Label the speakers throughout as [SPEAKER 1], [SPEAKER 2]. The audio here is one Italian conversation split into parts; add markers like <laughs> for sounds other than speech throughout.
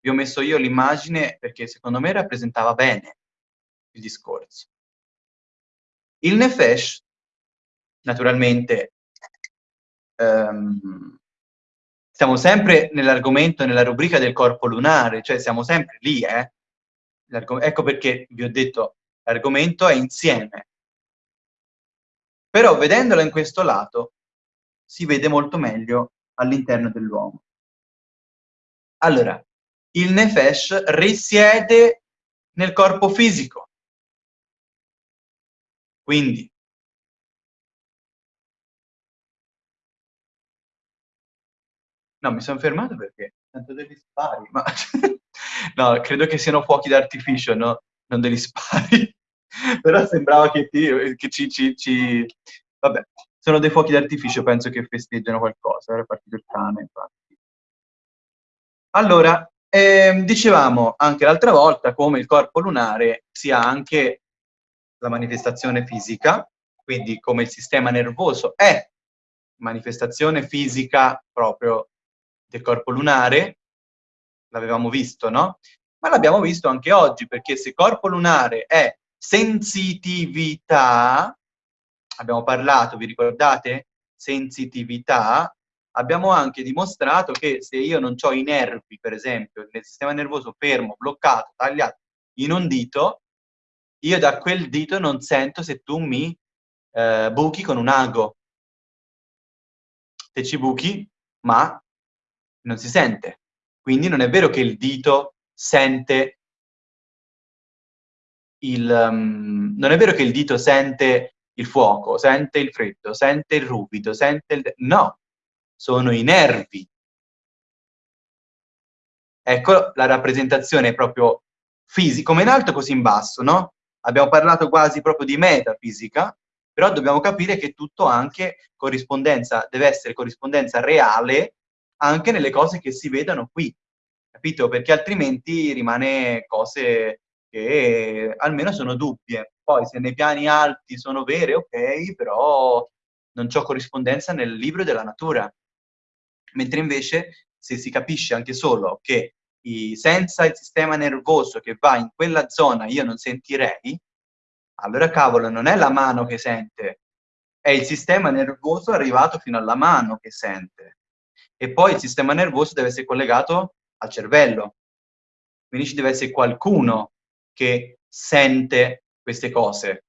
[SPEAKER 1] vi ho messo io l'immagine perché secondo me rappresentava bene il discorso. Il Nefesh, naturalmente, ehm, siamo sempre nell'argomento, nella rubrica del corpo lunare, cioè siamo sempre lì, eh? Ecco perché vi ho detto, l'argomento è insieme. Però vedendolo in questo lato, si vede molto meglio all'interno dell'uomo. Allora, il Nefesh risiede nel corpo fisico. Quindi, no, mi sono fermato perché tanto degli spari, ma <laughs> no, credo che siano fuochi d'artificio, no? Non degli spari. <laughs> Però sembrava che, ti, che ci, ci, ci... Vabbè, sono dei fuochi d'artificio, penso che festeggiano qualcosa, era partito il cane, infatti. Allora, ehm, dicevamo anche l'altra volta come il corpo lunare sia anche la manifestazione fisica, quindi come il sistema nervoso è manifestazione fisica proprio del corpo lunare, l'avevamo visto, no? Ma l'abbiamo visto anche oggi, perché se corpo lunare è sensitività, abbiamo parlato, vi ricordate? Sensitività, abbiamo anche dimostrato che se io non ho i nervi, per esempio, nel sistema nervoso fermo, bloccato, tagliato in un dito, io da quel dito non sento se tu mi eh, buchi con un ago. Se ci buchi, ma non si sente. Quindi non è vero che il dito sente il... Um, non è vero che il dito sente il fuoco, sente il freddo, sente il ruvido, sente il... No, sono i nervi. Ecco la rappresentazione proprio fisica, come in alto così in basso, no? Abbiamo parlato quasi proprio di metafisica, però dobbiamo capire che tutto anche corrispondenza, deve essere corrispondenza reale anche nelle cose che si vedono qui, capito? Perché altrimenti rimane cose che almeno sono dubbie. Poi se nei piani alti sono vere, ok, però non c'ho corrispondenza nel libro della natura. Mentre invece se si capisce anche solo che senza il sistema nervoso che va in quella zona io non sentirei, allora cavolo, non è la mano che sente, è il sistema nervoso arrivato fino alla mano che sente. E poi il sistema nervoso deve essere collegato al cervello. Quindi ci deve essere qualcuno che sente queste cose.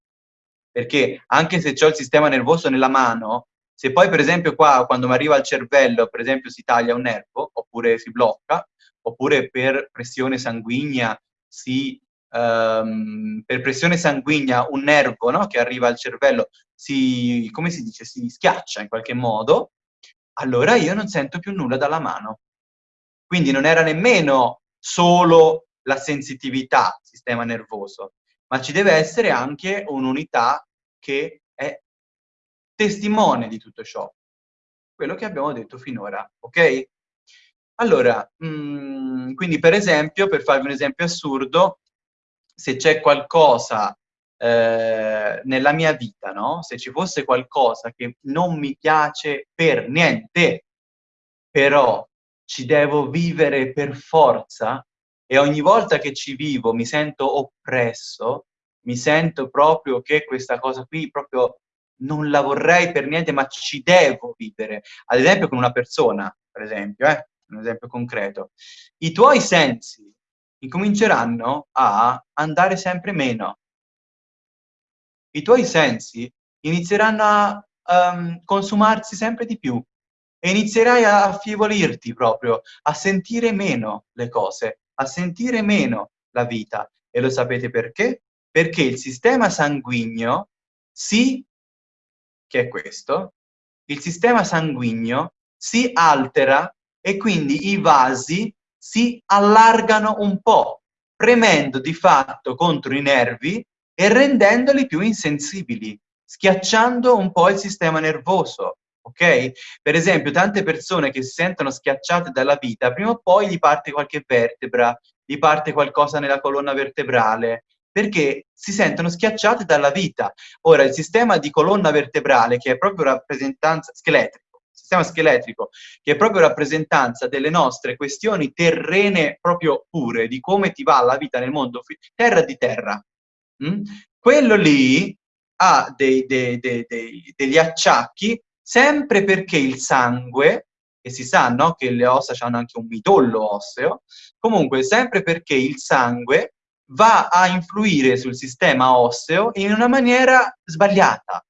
[SPEAKER 1] Perché anche se ho il sistema nervoso nella mano, se poi per esempio qua quando mi arriva al cervello, per esempio si taglia un nervo, oppure si blocca, oppure per pressione sanguigna si um, per pressione sanguigna un nervo no, che arriva al cervello si, come si dice, si schiaccia in qualche modo, allora io non sento più nulla dalla mano. Quindi non era nemmeno solo la sensitività, sistema nervoso, ma ci deve essere anche un'unità che è testimone di tutto ciò. Quello che abbiamo detto finora, ok? Allora, mh, mm, quindi per esempio, per farvi un esempio assurdo, se c'è qualcosa eh, nella mia vita, no? Se ci fosse qualcosa che non mi piace per niente, però ci devo vivere per forza e ogni volta che ci vivo mi sento oppresso, mi sento proprio che questa cosa qui proprio non la vorrei per niente, ma ci devo vivere. Ad esempio con una persona, per esempio, eh? un esempio concreto. I tuoi sensi incominceranno a andare sempre meno. I tuoi sensi inizieranno a um, consumarsi sempre di più e inizierai a affievolirti proprio, a sentire meno le cose, a sentire meno la vita. E lo sapete perché? Perché il sistema sanguigno si, che è questo, il sistema sanguigno si altera e quindi i vasi si allargano un po', premendo di fatto contro i nervi e rendendoli più insensibili, schiacciando un po' il sistema nervoso, ok? Per esempio, tante persone che si sentono schiacciate dalla vita, prima o poi gli parte qualche vertebra, gli parte qualcosa nella colonna vertebrale, perché si sentono schiacciate dalla vita. Ora, il sistema di colonna vertebrale, che è proprio rappresentanza scheletrico, sistema scheletrico, che è proprio rappresentanza delle nostre questioni terrene proprio pure, di come ti va la vita nel mondo, terra di terra. Mm? Quello lì ha dei, dei, dei, degli acciacchi sempre perché il sangue, e si sa no, che le ossa hanno anche un midollo osseo, comunque sempre perché il sangue va a influire sul sistema osseo in una maniera sbagliata.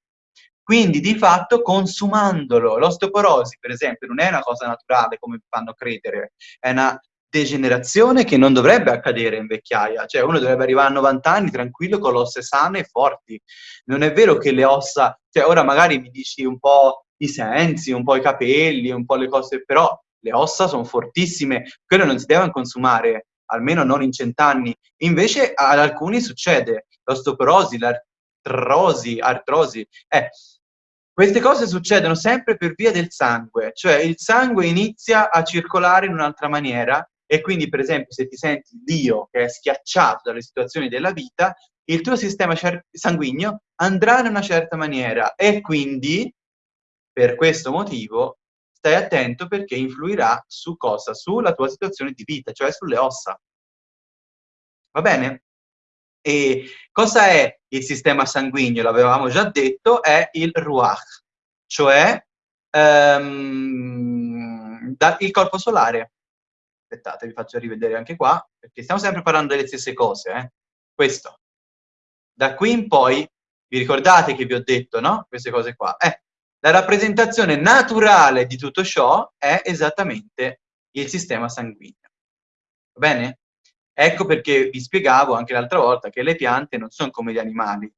[SPEAKER 1] Quindi di fatto consumandolo. L'osteoporosi, per esempio, non è una cosa naturale come fanno credere, è una degenerazione che non dovrebbe accadere in vecchiaia, cioè uno dovrebbe arrivare a 90 anni tranquillo con le ossa sane e forti. Non è vero che le ossa, cioè ora magari mi dici un po' i sensi, un po' i capelli, un po' le cose, però le ossa sono fortissime, quello non si deve consumare, almeno non in cent'anni. Invece ad alcuni succede l'osteoporosi, l'artrosi, artrosi. Eh, queste cose succedono sempre per via del sangue, cioè il sangue inizia a circolare in un'altra maniera e quindi per esempio se ti senti Dio che è schiacciato dalle situazioni della vita, il tuo sistema sanguigno andrà in una certa maniera e quindi per questo motivo stai attento perché influirà su cosa? Sulla tua situazione di vita, cioè sulle ossa. Va bene? E cosa è il sistema sanguigno? L'avevamo già detto, è il ruach, cioè um, il corpo solare. Aspettate, vi faccio rivedere anche qua, perché stiamo sempre parlando delle stesse cose. Eh? Questo. Da qui in poi, vi ricordate che vi ho detto, no? Queste cose qua. Eh, la rappresentazione naturale di tutto ciò è esattamente il sistema sanguigno. Va bene? Ecco perché vi spiegavo anche l'altra volta che le piante non sono come gli animali.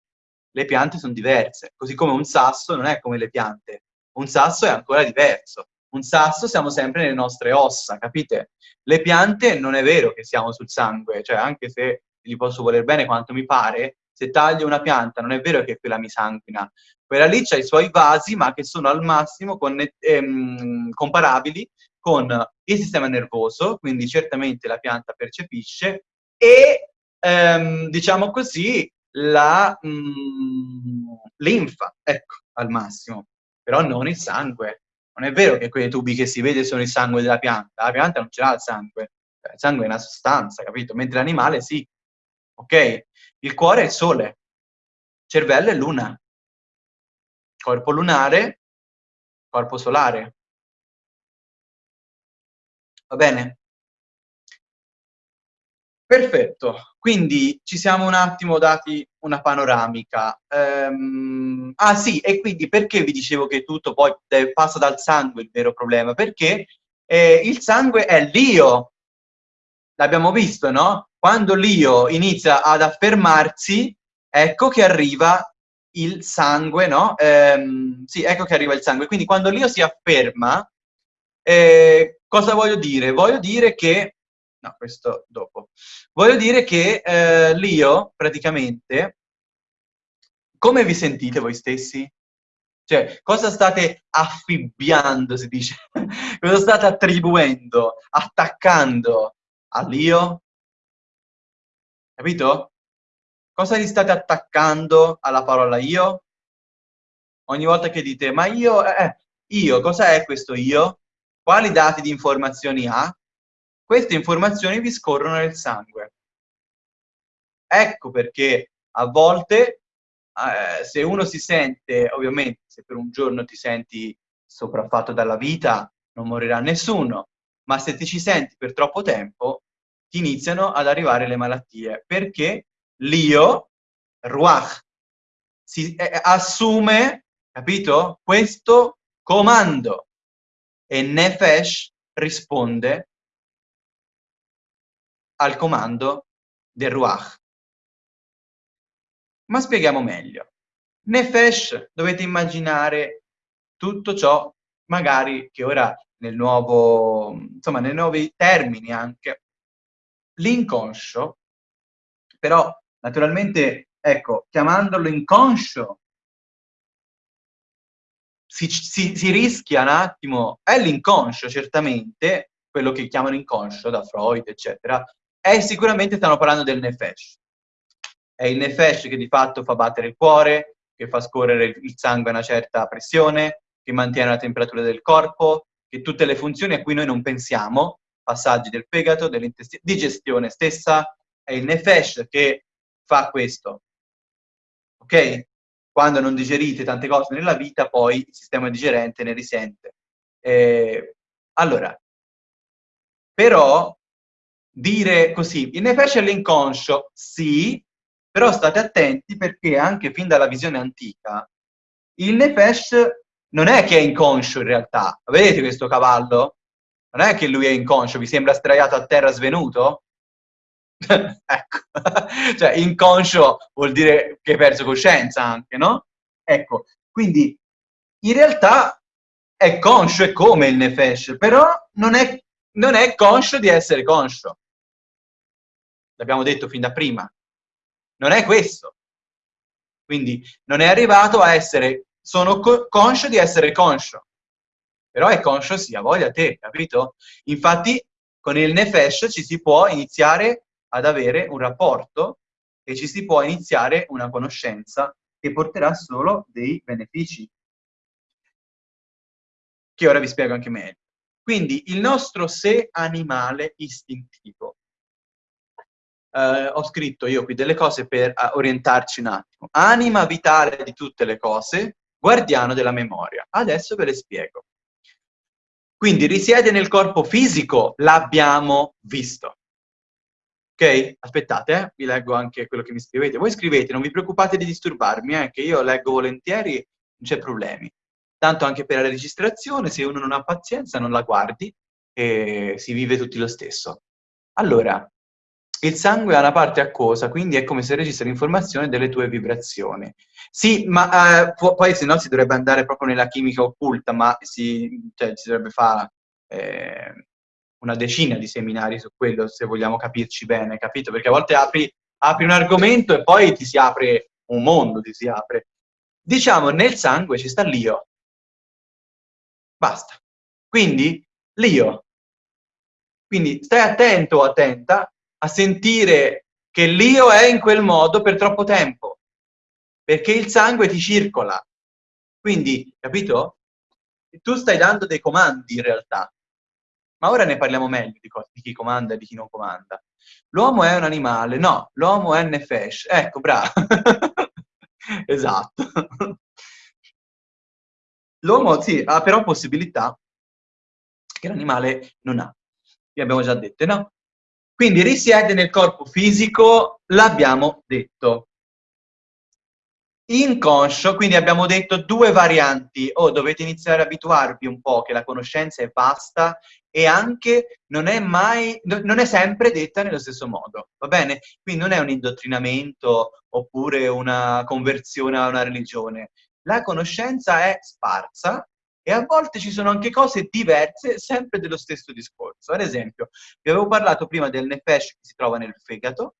[SPEAKER 1] Le piante sono diverse, così come un sasso non è come le piante. Un sasso è ancora diverso. Un sasso siamo sempre nelle nostre ossa, capite? Le piante non è vero che siamo sul sangue, cioè anche se gli posso voler bene quanto mi pare, se taglio una pianta non è vero che quella mi sanguina, quella lì ha i suoi vasi, ma che sono al massimo ehm, comparabili con il sistema nervoso, quindi certamente la pianta percepisce, e ehm, diciamo così la mm, linfa, ecco, al massimo, però non il sangue. Non è vero che quei tubi che si vede sono il sangue della pianta, la pianta non ce l'ha il sangue, il sangue è una sostanza, capito? Mentre l'animale sì, ok? Il cuore è il sole, cervello è luna, corpo lunare, corpo solare. Va bene? Perfetto, quindi ci siamo un attimo dati una panoramica. Um, ah sì, e quindi perché vi dicevo che tutto poi passa dal sangue il vero problema? Perché eh, il sangue è l'io, l'abbiamo visto, no? Quando l'io inizia ad affermarsi, ecco che arriva il sangue, no? Ehm, sì, ecco che arriva il sangue. Quindi quando l'io si afferma, eh, cosa voglio dire? Voglio dire che, no, questo dopo, voglio dire che eh, l'io praticamente, come vi sentite voi stessi? Cioè, cosa state affibbiando, si dice? <laughs> cosa state attribuendo, attaccando all'io? Capito? Cosa gli state attaccando alla parola io? Ogni volta che dite, ma io, eh, eh io, cosa è questo io? Quali dati di informazioni ha? Queste informazioni vi scorrono nel sangue. Ecco perché a volte, eh, se uno si sente, ovviamente, se per un giorno ti senti sopraffatto dalla vita, non morirà nessuno, ma se ti ci senti per troppo tempo, ti iniziano ad arrivare le malattie, perché l'io, ruach, si eh, assume, capito? Questo comando e nefesh risponde al comando del ruach. Ma spieghiamo meglio. Nefesh dovete immaginare tutto ciò, magari che ora nel nuovo, insomma, nei nuovi termini anche, l'inconscio, però Naturalmente, ecco, chiamandolo inconscio, si, si, si rischia un attimo, è l'inconscio certamente, quello che chiamano inconscio da Freud, eccetera, è sicuramente stanno parlando del nefesh. È il nefesh che di fatto fa battere il cuore, che fa scorrere il sangue a una certa pressione, che mantiene la temperatura del corpo, che tutte le funzioni a cui noi non pensiamo, passaggi del fegato, dell'intestino, digestione stessa, è il nefesh che fa questo. Ok? Quando non digerite tante cose nella vita, poi il sistema digerente ne risente. Eh, allora, però dire così, il nefesh è l'inconscio, sì, però state attenti perché anche fin dalla visione antica il nefesh non è che è inconscio in realtà. Vedete questo cavallo? Non è che lui è inconscio, vi sembra straiato a terra svenuto? <laughs> ecco, <laughs> cioè inconscio vuol dire che hai perso coscienza anche, no? Ecco, quindi in realtà è conscio, è come il nefesh, però non è, non è conscio di essere conscio. L'abbiamo detto fin da prima. Non è questo. Quindi non è arrivato a essere, sono co conscio di essere conscio, però è conscio sia voglia te, capito? Infatti con il nefesh ci si può iniziare ad avere un rapporto e ci si può iniziare una conoscenza che porterà solo dei benefici, che ora vi spiego anche meglio. Quindi il nostro sé animale istintivo eh, ho scritto io qui delle cose per uh, orientarci un attimo. Anima vitale di tutte le cose, guardiano della memoria. Adesso ve le spiego. Quindi risiede nel corpo fisico, l'abbiamo visto. Ok? Aspettate, eh? vi leggo anche quello che mi scrivete. Voi scrivete, non vi preoccupate di disturbarmi, eh, che io leggo volentieri, non c'è problemi. Tanto anche per la registrazione, se uno non ha pazienza, non la guardi e si vive tutti lo stesso. Allora, il sangue ha una parte acquosa, quindi è come se registra l'informazione delle tue vibrazioni. Sì, ma eh, poi se no si dovrebbe andare proprio nella chimica occulta, ma si, cioè, si dovrebbe fare eh, una decina di seminari su quello, se vogliamo capirci bene, capito? Perché a volte apri, apri un argomento e poi ti si apre un mondo, ti si apre. Diciamo, nel sangue ci sta l'io. Basta. Quindi, l'io. Quindi stai attento o attenta a sentire che l'io è in quel modo per troppo tempo, perché il sangue ti circola. Quindi, capito? Tu stai dando dei comandi in realtà. Ma ora ne parliamo meglio di, di chi comanda e di chi non comanda. L'uomo è un animale, no, l'uomo è nefesh. Ecco, bravo. <laughs> esatto. L'uomo, sì, ha però possibilità che l'animale non ha. Vi abbiamo già detto, no? Quindi risiede nel corpo fisico, l'abbiamo detto. Inconscio, quindi abbiamo detto due varianti, o oh, dovete iniziare ad abituarvi un po' che la conoscenza è vasta e anche non è mai, non è sempre detta nello stesso modo, va bene? Quindi non è un indottrinamento oppure una conversione a una religione. La conoscenza è sparsa e a volte ci sono anche cose diverse, sempre dello stesso discorso. Ad esempio, vi avevo parlato prima del nefesh che si trova nel fegato,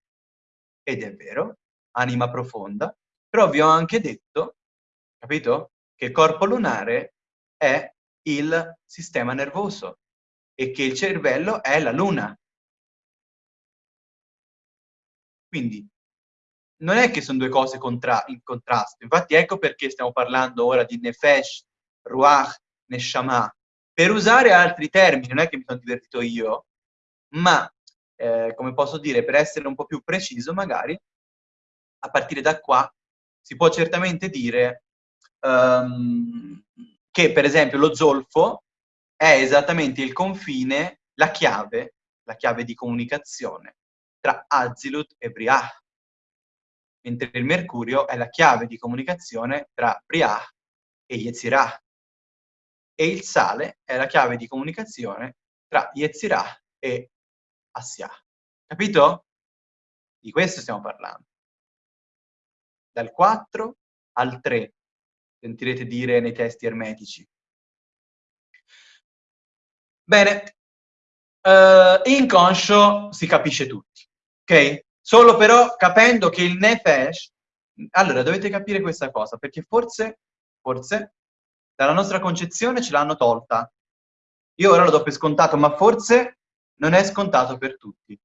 [SPEAKER 1] ed è vero, anima profonda, però vi ho anche detto, capito, che il corpo lunare è il sistema nervoso e che il cervello è la luna. Quindi, non è che sono due cose contra in contrasto, infatti ecco perché stiamo parlando ora di nefesh, ruach, neshama, per usare altri termini, non è che mi sono divertito io, ma, eh, come posso dire, per essere un po' più preciso, magari, a partire da qua, si può certamente dire um, che, per esempio, lo zolfo è esattamente il confine, la chiave, la chiave di comunicazione tra Azilut e Briah, mentre il mercurio è la chiave di comunicazione tra Briah e Yetzirah e il sale è la chiave di comunicazione tra Yetzirah e Assia. Capito? Di questo stiamo parlando. Dal 4 al 3, sentirete dire nei testi ermetici. Bene, uh, inconscio si capisce tutti, ok? Solo però capendo che il nefesh, allora dovete capire questa cosa, perché forse, forse dalla nostra concezione ce l'hanno tolta. Io ora lo do per scontato, ma forse non è scontato per tutti.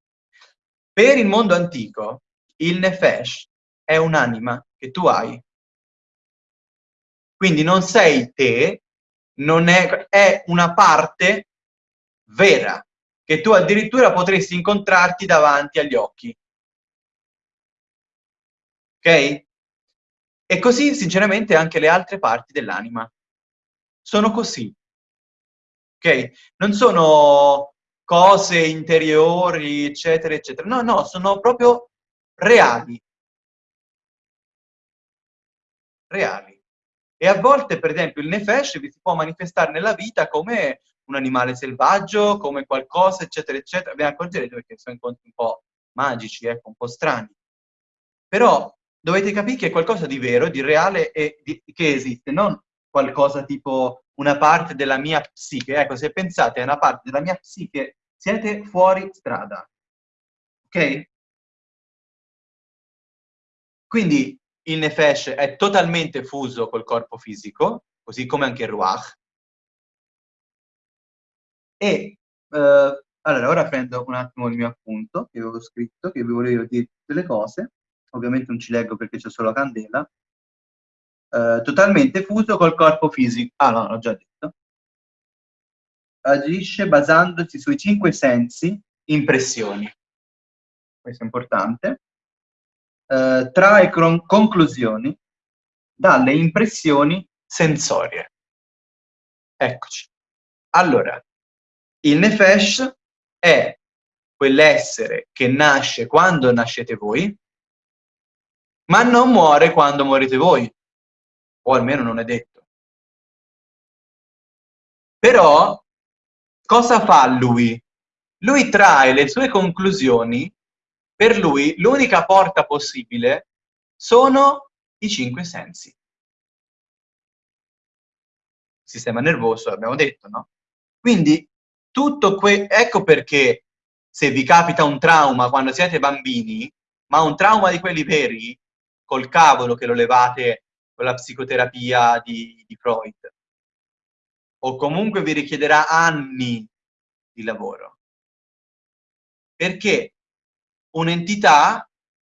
[SPEAKER 1] Per il mondo antico, il nefesh è un'anima che tu hai. Quindi non sei te, non è, è una parte vera, che tu addirittura potresti incontrarti davanti agli occhi. Ok? E così, sinceramente, anche le altre parti dell'anima. Sono così. Ok? Non sono cose interiori, eccetera, eccetera. No, no, sono proprio reali. Reali. E a volte, per esempio, il nefesh vi si può manifestare nella vita come un animale selvaggio, come qualcosa, eccetera, eccetera. Vi accorgerete perché sono incontri un po' magici, ecco, un po' strani. Però dovete capire che è qualcosa di vero, di reale e di, che esiste, non qualcosa tipo una parte della mia psiche. Ecco, se pensate a una parte della mia psiche, siete fuori strada. Ok? Quindi il Nefesh è totalmente fuso col corpo fisico, così come anche il Ruach. E eh, allora, ora prendo un attimo il mio appunto che avevo scritto, che vi volevo dire tutte le cose. Ovviamente non ci leggo perché c'è solo la candela. Eh, totalmente fuso col corpo fisico. Ah no, l'ho già detto. Agisce basandosi sui cinque sensi, impressioni. Questo è importante eh, trae conclusioni dalle impressioni sensorie. Eccoci. Allora, il Nefesh è quell'essere che nasce quando nascete voi, ma non muore quando morite voi, o almeno non è detto. Però, cosa fa lui? Lui trae le sue conclusioni per lui l'unica porta possibile sono i cinque sensi. Sistema nervoso, abbiamo detto, no? Quindi, tutto que ecco perché se vi capita un trauma quando siete bambini, ma un trauma di quelli veri, col cavolo che lo levate con la psicoterapia di, di Freud, o comunque vi richiederà anni di lavoro. Perché un'entità,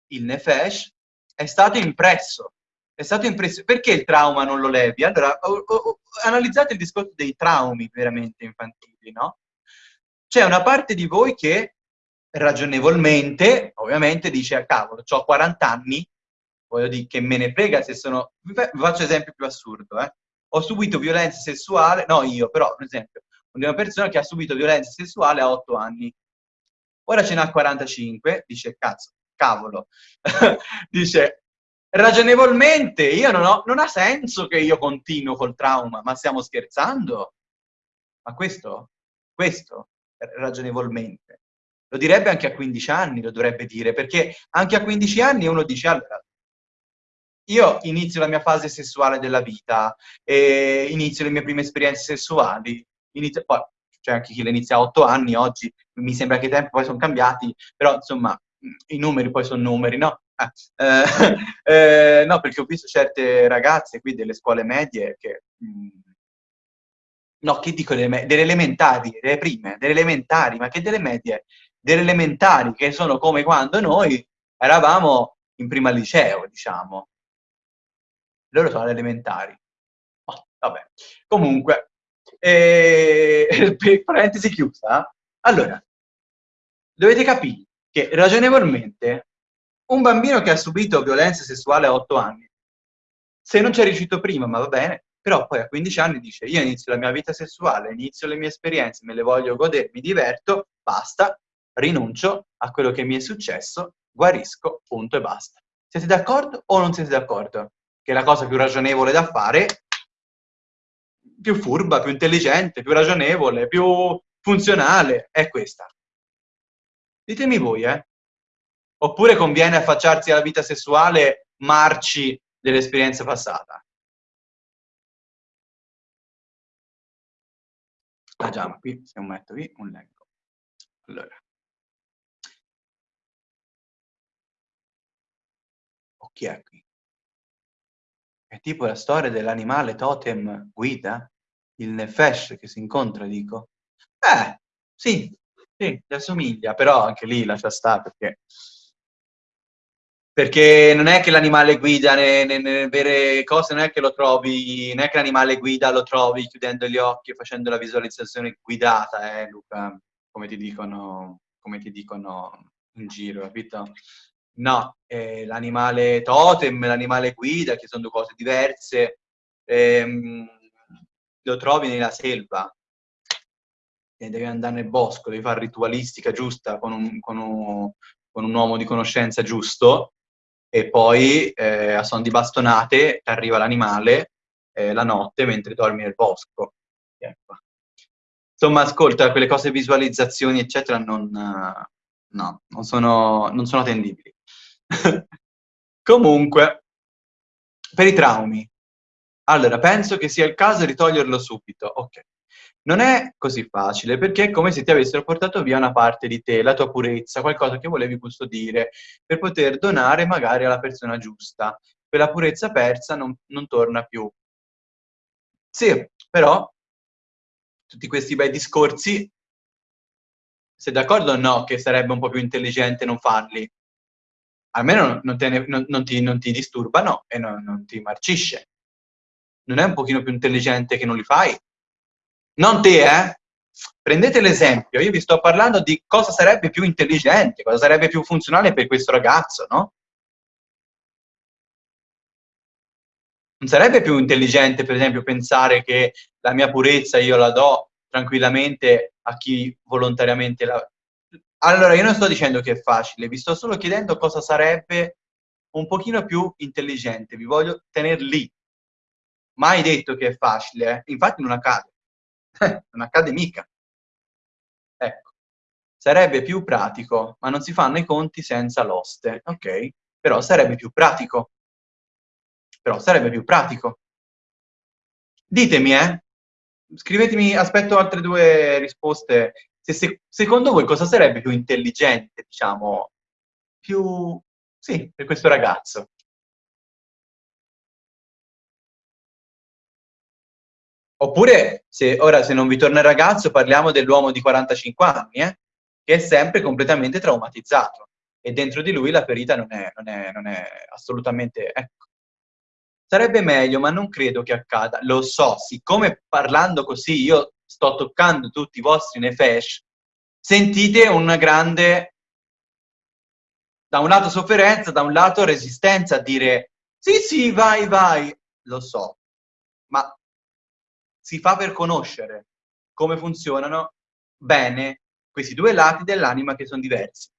[SPEAKER 1] il Nefesh, è stato impresso. È stato impresso. Perché il trauma non lo levi? Allora, o, o, analizzate il discorso dei traumi veramente infantili, no? C'è una parte di voi che ragionevolmente, ovviamente, dice, ah, cavolo, ho 40 anni, voglio dire, che me ne frega se sono... Vi faccio esempio più assurdo, eh? Ho subito violenza sessuale, no io, però, per esempio, una persona che ha subito violenza sessuale a 8 anni ora ce n'ha 45, dice, cazzo, cavolo, <laughs> dice, ragionevolmente, io non ho, non ha senso che io continuo col trauma, ma stiamo scherzando? Ma questo, questo, ragionevolmente. Lo direbbe anche a 15 anni, lo dovrebbe dire, perché anche a 15 anni uno dice, allora, io inizio la mia fase sessuale della vita, inizio le mie prime esperienze sessuali, inizio, poi c'è anche chi le inizia a 8 anni, oggi mi sembra che i tempi poi sono cambiati, però insomma i numeri poi sono numeri, no? Eh, <laughs> eh, no, perché ho visto certe ragazze qui delle scuole medie che... Mh, mm, no, che dico delle, delle elementari, delle prime, delle elementari, ma che delle medie? Delle elementari, che sono come quando noi eravamo in prima liceo, diciamo. Loro sono elementari. Oh, vabbè. Comunque, eh, <laughs> parentesi chiusa. Allora, dovete capire che ragionevolmente un bambino che ha subito violenza sessuale a 8 anni, se non ci è riuscito prima, ma va bene, però poi a 15 anni dice io inizio la mia vita sessuale, inizio le mie esperienze, me le voglio godere, mi diverto, basta, rinuncio a quello che mi è successo, guarisco, punto e basta. Siete d'accordo o non siete d'accordo? Che è la cosa più ragionevole da fare più furba, più intelligente, più ragionevole, più funzionale, è questa. Ditemi voi, eh? Oppure conviene affacciarsi alla vita sessuale marci dell'esperienza passata? Ah già, ma qui se metto qui un leggo. Allora. O chi è qui? È tipo la storia dell'animale totem guida? Il nefesh che si incontra, dico. Eh, sì, sì, gli assomiglia, però anche lì lascia stare perché perché non è che l'animale guida nelle vere cose, non è che lo trovi, non è che l'animale guida lo trovi chiudendo gli occhi e facendo la visualizzazione guidata, eh Luca, come ti dicono, come ti dicono in giro, capito? No, eh, l'animale totem, l'animale guida, che sono due cose diverse, ehm, lo trovi nella selva, e devi andare nel bosco, devi fare ritualistica giusta con un, con un, con un uomo di conoscenza giusto, e poi eh, a son di bastonate ti arriva l'animale eh, la notte mentre dormi nel bosco. Ecco. Insomma, ascolta, quelle cose, visualizzazioni, eccetera, non, no, non sono, non sono tendibili. <laughs> Comunque, per i traumi. Allora, penso che sia il caso di toglierlo subito. Ok. Non è così facile, perché è come se ti avessero portato via una parte di te, la tua purezza, qualcosa che volevi custodire, per poter donare magari alla persona giusta. Quella purezza persa non, non torna più. Sì, però tutti questi bei discorsi, sei d'accordo o no che sarebbe un po' più intelligente non farli? Almeno non, ne, non, non, ti, non ti, disturbano e non ti marcisce. Non è un pochino più intelligente che non li fai? Non te, eh? Prendete l'esempio, io vi sto parlando di cosa sarebbe più intelligente, cosa sarebbe più funzionale per questo ragazzo, no? Non sarebbe più intelligente, per esempio, pensare che la mia purezza io la do tranquillamente a chi volontariamente la... Allora, io non sto dicendo che è facile, vi sto solo chiedendo cosa sarebbe un pochino più intelligente, vi voglio tenere lì. Mai detto che è facile, eh? infatti non accade. <laughs> non accade mica. Ecco, sarebbe più pratico, ma non si fanno i conti senza l'oste, ok? Però sarebbe più pratico. Però sarebbe più pratico. Ditemi, eh? Scrivetemi, aspetto altre due risposte. Se, se, secondo voi cosa sarebbe più intelligente, diciamo, più... sì, per questo ragazzo? Oppure, se, ora se non vi torna il ragazzo, parliamo dell'uomo di 45 anni, eh, che è sempre completamente traumatizzato e dentro di lui la ferita non è, non è, non è assolutamente... Ecco. Sarebbe meglio, ma non credo che accada. Lo so, siccome parlando così io sto toccando tutti i vostri nefesh, sentite una grande, da un lato sofferenza, da un lato resistenza a dire sì, sì, vai, vai, lo so, ma si fa per conoscere come funzionano bene questi due lati dell'anima che sono diversi.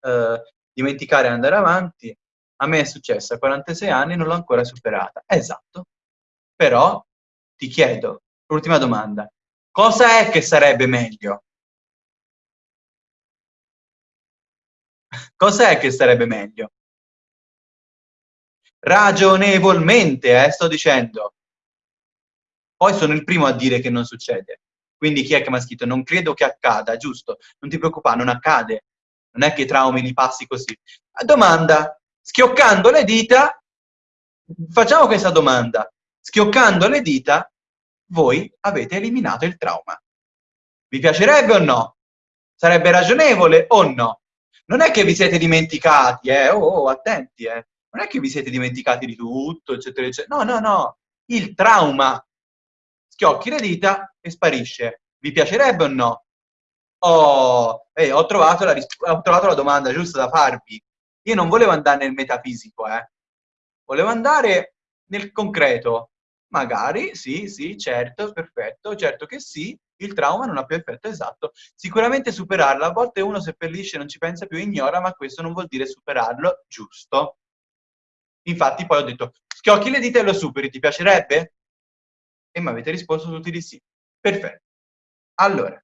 [SPEAKER 1] Uh, dimenticare e andare avanti, a me è successo a 46 anni e non l'ho ancora superata. Esatto. Però ti chiedo, l'ultima domanda, cosa è che sarebbe meglio? <laughs> Cos'è che sarebbe meglio? Ragionevolmente, eh, sto dicendo. Poi sono il primo a dire che non succede. Quindi chi è che mi ha scritto? Non credo che accada, giusto? Non ti preoccupare, non accade. Non è che i traumi li passi così. Domanda, schioccando le dita, facciamo questa domanda. Schioccando le dita, voi avete eliminato il trauma. Vi piacerebbe o no? Sarebbe ragionevole o no? Non è che vi siete dimenticati, eh? Oh, oh attenti, eh? Non è che vi siete dimenticati di tutto, eccetera, eccetera. No, no, no. Il trauma schiocchi le dita e sparisce. Vi piacerebbe o no? Oh, eh, ho, trovato la ho trovato la domanda giusta da farvi. Io non volevo andare nel metafisico, eh. Volevo andare nel concreto. Magari, sì, sì, certo, perfetto, certo che sì, il trauma non ha più effetto esatto. Sicuramente superarlo, a volte uno seppellisce, non ci pensa più, ignora, ma questo non vuol dire superarlo, giusto? Infatti poi ho detto, schiocchi le dita e lo superi, ti piacerebbe? E mi avete risposto tutti di sì. Perfetto. Allora,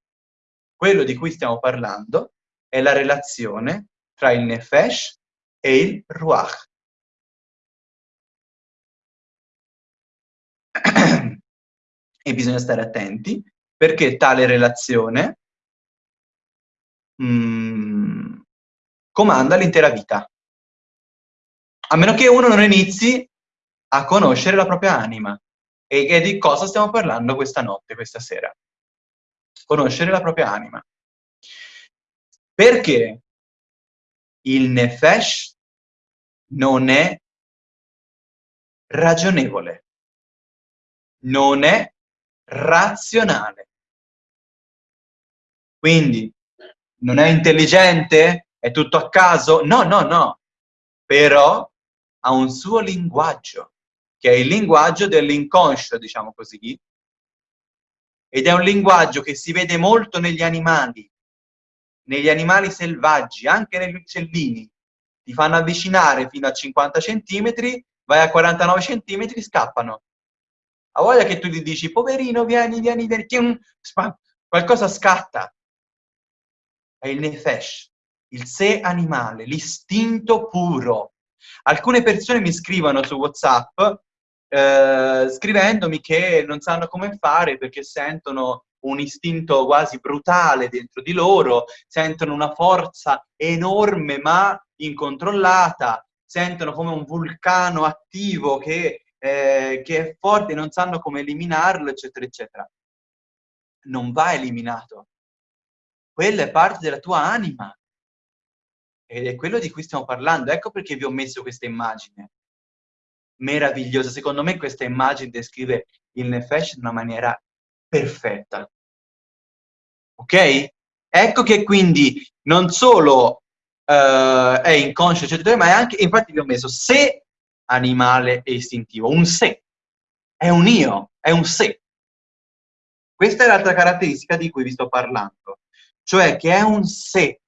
[SPEAKER 1] quello di cui stiamo parlando è la relazione tra il Nefesh e il Ruach. E bisogna stare attenti perché tale relazione mh, mm, comanda l'intera vita. A meno che uno non inizi a conoscere la propria anima. E, e di cosa stiamo parlando questa notte, questa sera? Conoscere la propria anima. Perché il nefesh non è ragionevole, non è razionale. Quindi, non è intelligente? È tutto a caso? No, no, no. Però ha un suo linguaggio, che è il linguaggio dell'inconscio, diciamo così, ed è un linguaggio che si vede molto negli animali, negli animali selvaggi, anche negli uccellini. Ti fanno avvicinare fino a 50 centimetri, vai a 49 centimetri, scappano. A voglia che tu gli dici, poverino, vieni, vieni, vieni, qualcosa scatta. È il nefesh, il sé animale, l'istinto puro. Alcune persone mi scrivono su WhatsApp eh, scrivendomi che non sanno come fare perché sentono un istinto quasi brutale dentro di loro, sentono una forza enorme ma incontrollata, sentono come un vulcano attivo che, eh, che è forte non sanno come eliminarlo, eccetera, eccetera. Non va eliminato. Quella è parte della tua anima. Ed è quello di cui stiamo parlando. Ecco perché vi ho messo questa immagine meravigliosa. Secondo me questa immagine descrive il Nefesh in una maniera perfetta. Ok? Ecco che quindi non solo uh, è inconscio, eccetera, ma è anche, infatti vi ho messo se animale e istintivo, un se, è un io, è un se. Questa è l'altra caratteristica di cui vi sto parlando, cioè che è un se,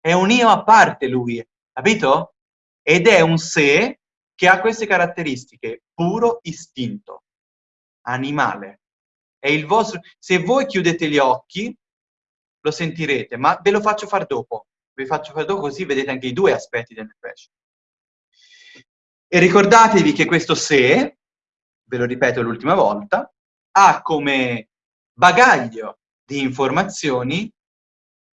[SPEAKER 1] è un io a parte lui, capito? Ed è un se che ha queste caratteristiche, puro istinto, animale. È il vostro... Se voi chiudete gli occhi, lo sentirete, ma ve lo faccio fare dopo. Vi faccio fare dopo così vedete anche i due aspetti del nefesh. E ricordatevi che questo se, ve lo ripeto l'ultima volta, ha come bagaglio di informazioni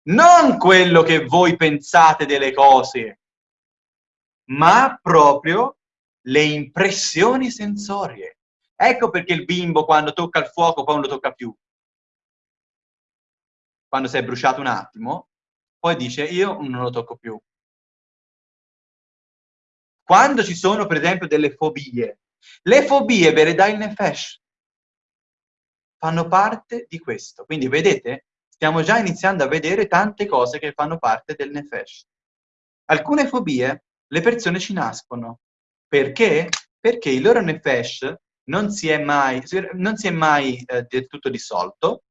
[SPEAKER 1] non quello che voi pensate delle cose, ma proprio le impressioni sensorie. Ecco perché il bimbo quando tocca il fuoco poi non lo tocca più. Quando si è bruciato un attimo, poi dice io non lo tocco più. Quando ci sono per esempio delle fobie, le fobie ve le dà il nefesh, fanno parte di questo. Quindi vedete, stiamo già iniziando a vedere tante cose che fanno parte del nefesh. Alcune fobie le persone ci nascono, perché? Perché il loro nefesh non si è mai, non si è mai eh, del tutto dissolto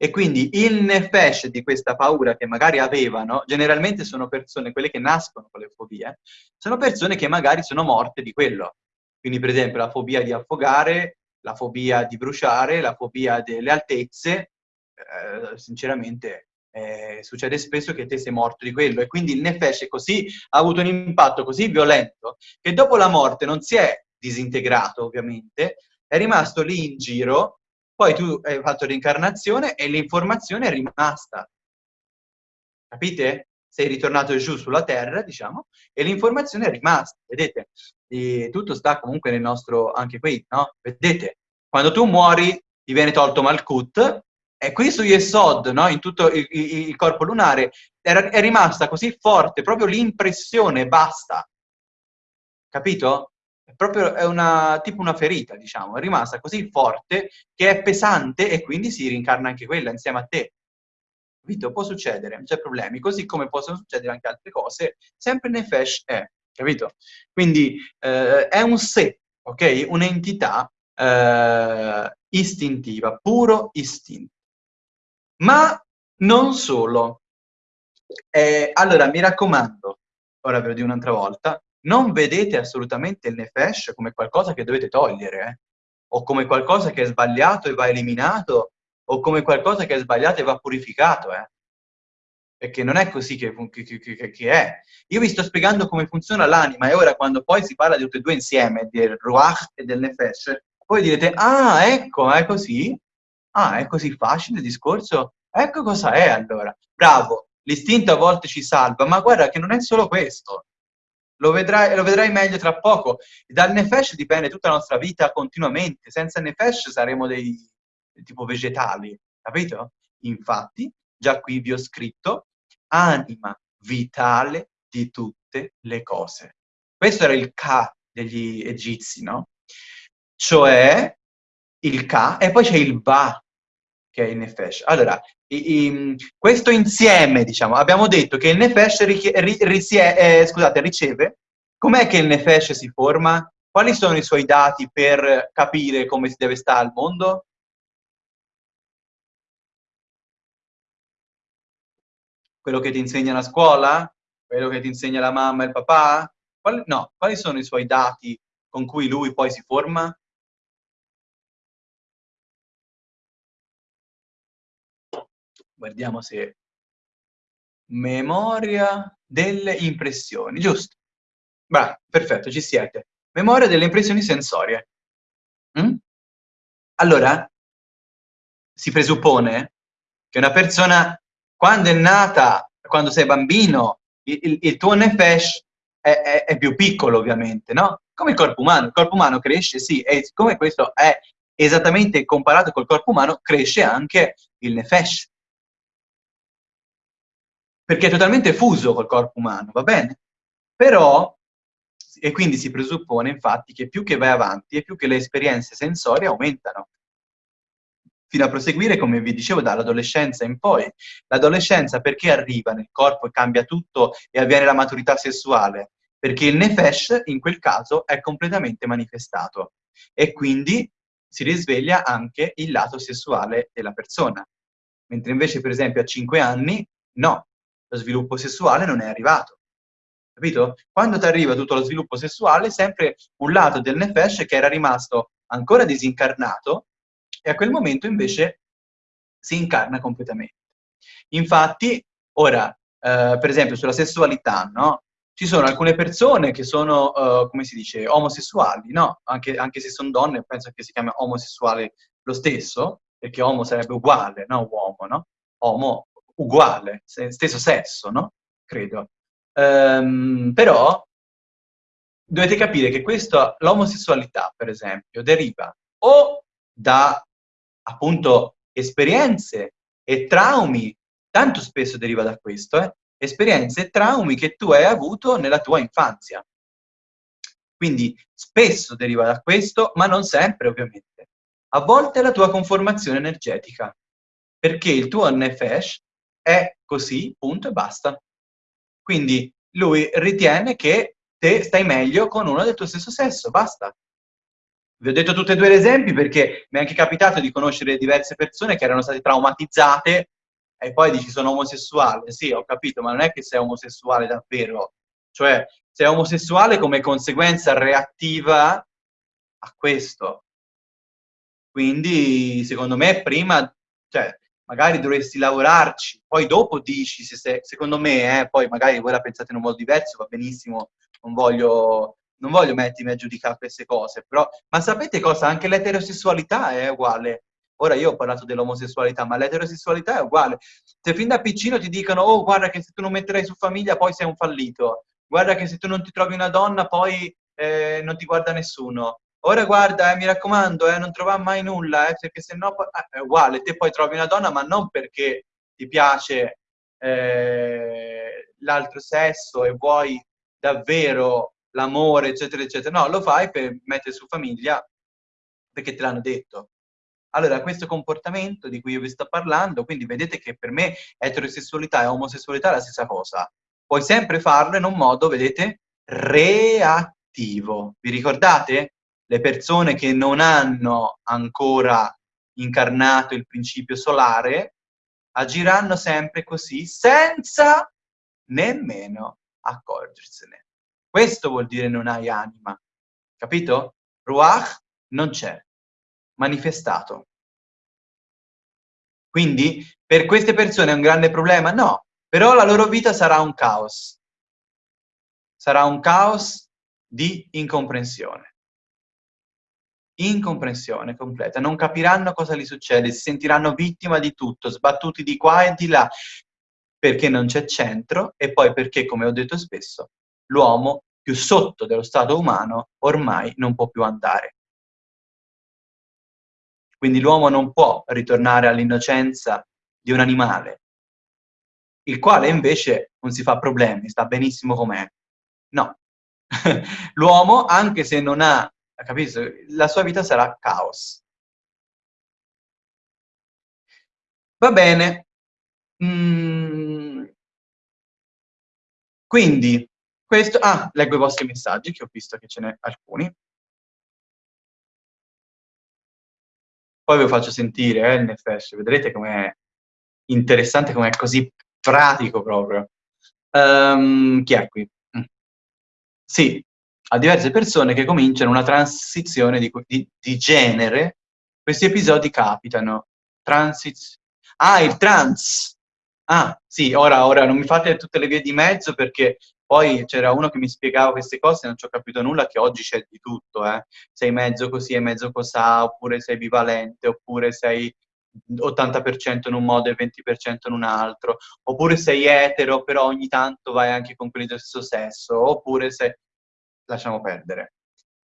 [SPEAKER 1] e quindi il nefesh di questa paura che magari avevano, generalmente sono persone, quelle che nascono con le fobie, sono persone che magari sono morte di quello. Quindi per esempio la fobia di affogare, la fobia di bruciare, la fobia delle altezze, eh, sinceramente eh, succede spesso che te sei morto di quello e quindi il nefesh così, ha avuto un impatto così violento che dopo la morte non si è disintegrato ovviamente, è rimasto lì in giro, poi tu hai fatto l'incarnazione e l'informazione è rimasta. Capite? Sei ritornato giù sulla terra, diciamo, e l'informazione è rimasta. Vedete? E tutto sta comunque nel nostro, anche qui, no? Vedete? Quando tu muori ti viene tolto Malkut, e qui su Yesod, no? in tutto il, il, corpo lunare, era, è rimasta così forte, proprio l'impressione, basta. Capito? È proprio è una, tipo una ferita, diciamo, è rimasta così forte che è pesante e quindi si rincarna anche quella insieme a te. Capito? Può succedere, non c'è problemi, così come possono succedere anche altre cose, sempre Nefesh è, capito? Quindi eh, è un sé, ok? Un'entità eh, istintiva, puro istinto. Ma non solo. Eh, allora, mi raccomando, ora ve lo dico un'altra volta, non vedete assolutamente il nefesh come qualcosa che dovete togliere, eh? o come qualcosa che è sbagliato e va eliminato, o come qualcosa che è sbagliato e va purificato, eh? perché non è così che, che, che, che, è. Io vi sto spiegando come funziona l'anima e ora quando poi si parla di tutte e due insieme, del ruach e del nefesh, voi direte, ah, ecco, è così? Ah, è così facile il discorso? Ecco cosa è allora. Bravo, l'istinto a volte ci salva, ma guarda che non è solo questo. Lo vedrai, lo vedrai meglio tra poco. Dal Nefesh dipende tutta la nostra vita continuamente. Senza Nefesh saremo dei tipo vegetali, capito? Infatti, già qui vi ho scritto anima vitale di tutte le cose. Questo era il Ka degli egizi, no? Cioè il Ka e poi c'è il Ba, che è il Nefesh. Allora, questo insieme, diciamo, abbiamo detto che il Nefesh eh, scusate, riceve, com'è che il Nefesh si forma? Quali sono i suoi dati per capire come si deve stare al mondo? Quello che ti insegna la scuola? Quello che ti insegna la mamma e il papà? Quali, no, quali sono i suoi dati con cui lui poi si forma? Guardiamo se... Memoria delle impressioni, giusto? Bravo, perfetto, ci siete. Memoria delle impressioni sensorie. Mm? Allora, si presuppone che una persona, quando è nata, quando sei bambino, il, il, tuo nefesh è, è, è, più piccolo, ovviamente, no? Come il corpo umano. Il corpo umano cresce, sì, e siccome questo è esattamente comparato col corpo umano, cresce anche il nefesh. Perché è totalmente fuso col corpo umano, va bene? Però e quindi si presuppone infatti che più che vai avanti e più che le esperienze sensorie aumentano fino a proseguire, come vi dicevo, dall'adolescenza in poi. L'adolescenza perché arriva nel corpo e cambia tutto e avviene la maturità sessuale? Perché il nefesh, in quel caso, è completamente manifestato e quindi si risveglia anche il lato sessuale della persona. Mentre invece, per esempio, a 5 anni, no, lo sviluppo sessuale non è arrivato capito? Quando ti arriva tutto lo sviluppo sessuale, sempre un lato del nefesh che era rimasto ancora disincarnato e a quel momento invece si incarna completamente. Infatti, ora, eh, per esempio, sulla sessualità, no? Ci sono alcune persone che sono, uh, come si dice, omosessuali, no? Anche, anche se sono donne, penso che si chiami omosessuale lo stesso, perché homo sarebbe uguale, no? Uomo, no? Homo, uguale, stesso sesso, no? Credo. Um, però dovete capire che l'omosessualità, per esempio, deriva o da appunto esperienze e traumi, tanto spesso deriva da questo, eh? esperienze e traumi che tu hai avuto nella tua infanzia. Quindi spesso deriva da questo, ma non sempre ovviamente. A volte è la tua conformazione energetica, perché il tuo nefesh è così, punto e basta. Quindi lui ritiene che te stai meglio con uno del tuo stesso sesso, basta. Vi ho detto tutti e due gli esempi perché mi è anche capitato di conoscere diverse persone che erano state traumatizzate e poi dici sono omosessuale. Sì, ho capito, ma non è che sei omosessuale davvero. Cioè, sei omosessuale come conseguenza reattiva a questo. Quindi, secondo me, prima, cioè, magari dovresti lavorarci, poi dopo dici, se, se, secondo me, eh, poi magari voi la pensate in un modo diverso, va benissimo, non voglio, non voglio mettermi a giudicare queste cose, però, ma sapete cosa? Anche l'eterosessualità è uguale. Ora io ho parlato dell'omosessualità, ma l'eterosessualità è uguale. Se fin da piccino ti dicono, oh guarda che se tu non metterai su famiglia poi sei un fallito, guarda che se tu non ti trovi una donna poi eh, non ti guarda nessuno, ora guarda, eh, mi raccomando, eh, non trovare mai nulla, eh, perché se no eh, è uguale, te poi trovi una donna, ma non perché ti piace eh, l'altro sesso e vuoi davvero l'amore, eccetera, eccetera. No, lo fai per mettere su famiglia perché te l'hanno detto. Allora, questo comportamento di cui io vi sto parlando, quindi vedete che per me eterosessualità e omosessualità è la stessa cosa. Puoi sempre farlo in un modo, vedete, reattivo. Vi ricordate? Le persone che non hanno ancora incarnato il principio solare agiranno sempre così senza nemmeno accorgersene. Questo vuol dire non hai anima, capito? Ruach non c'è, manifestato. Quindi per queste persone è un grande problema? No, però la loro vita sarà un caos. Sarà un caos di incomprensione incomprensione completa, non capiranno cosa gli succede, si sentiranno vittima di tutto, sbattuti di qua e di là, perché non c'è centro e poi perché, come ho detto spesso, l'uomo più sotto dello stato umano ormai non può più andare. Quindi l'uomo non può ritornare all'innocenza di un animale. il quale invece non si fa problemi, sta benissimo com'è. No. <laughs> L'uomo, anche se non ha, capito, la sua vita sarà caos. Va bene. Mm. Quindi, questo... Ah, leggo i vostri messaggi, che ho visto che ce n'è alcuni. Poi ve lo faccio sentire, eh, il Nefesh, vedrete com'è interessante, com'è così pratico proprio. Um, chi è qui? Mm. Sì, a diverse persone che cominciano una transizione di, di, di genere, questi episodi capitano. Transiz... Ah, il trans! Ah, sì, ora, ora non mi fate tutte le vie di mezzo perché poi c'era uno che mi spiegava queste cose e non ci ho capito nulla, che oggi c'è di tutto, eh. Sei mezzo così e mezzo cosà, oppure sei bivalente, oppure sei 80% in un modo e 20% in un altro, oppure sei etero, però ogni tanto vai anche con quelli del stesso sesso, oppure sei... lasciamo perdere.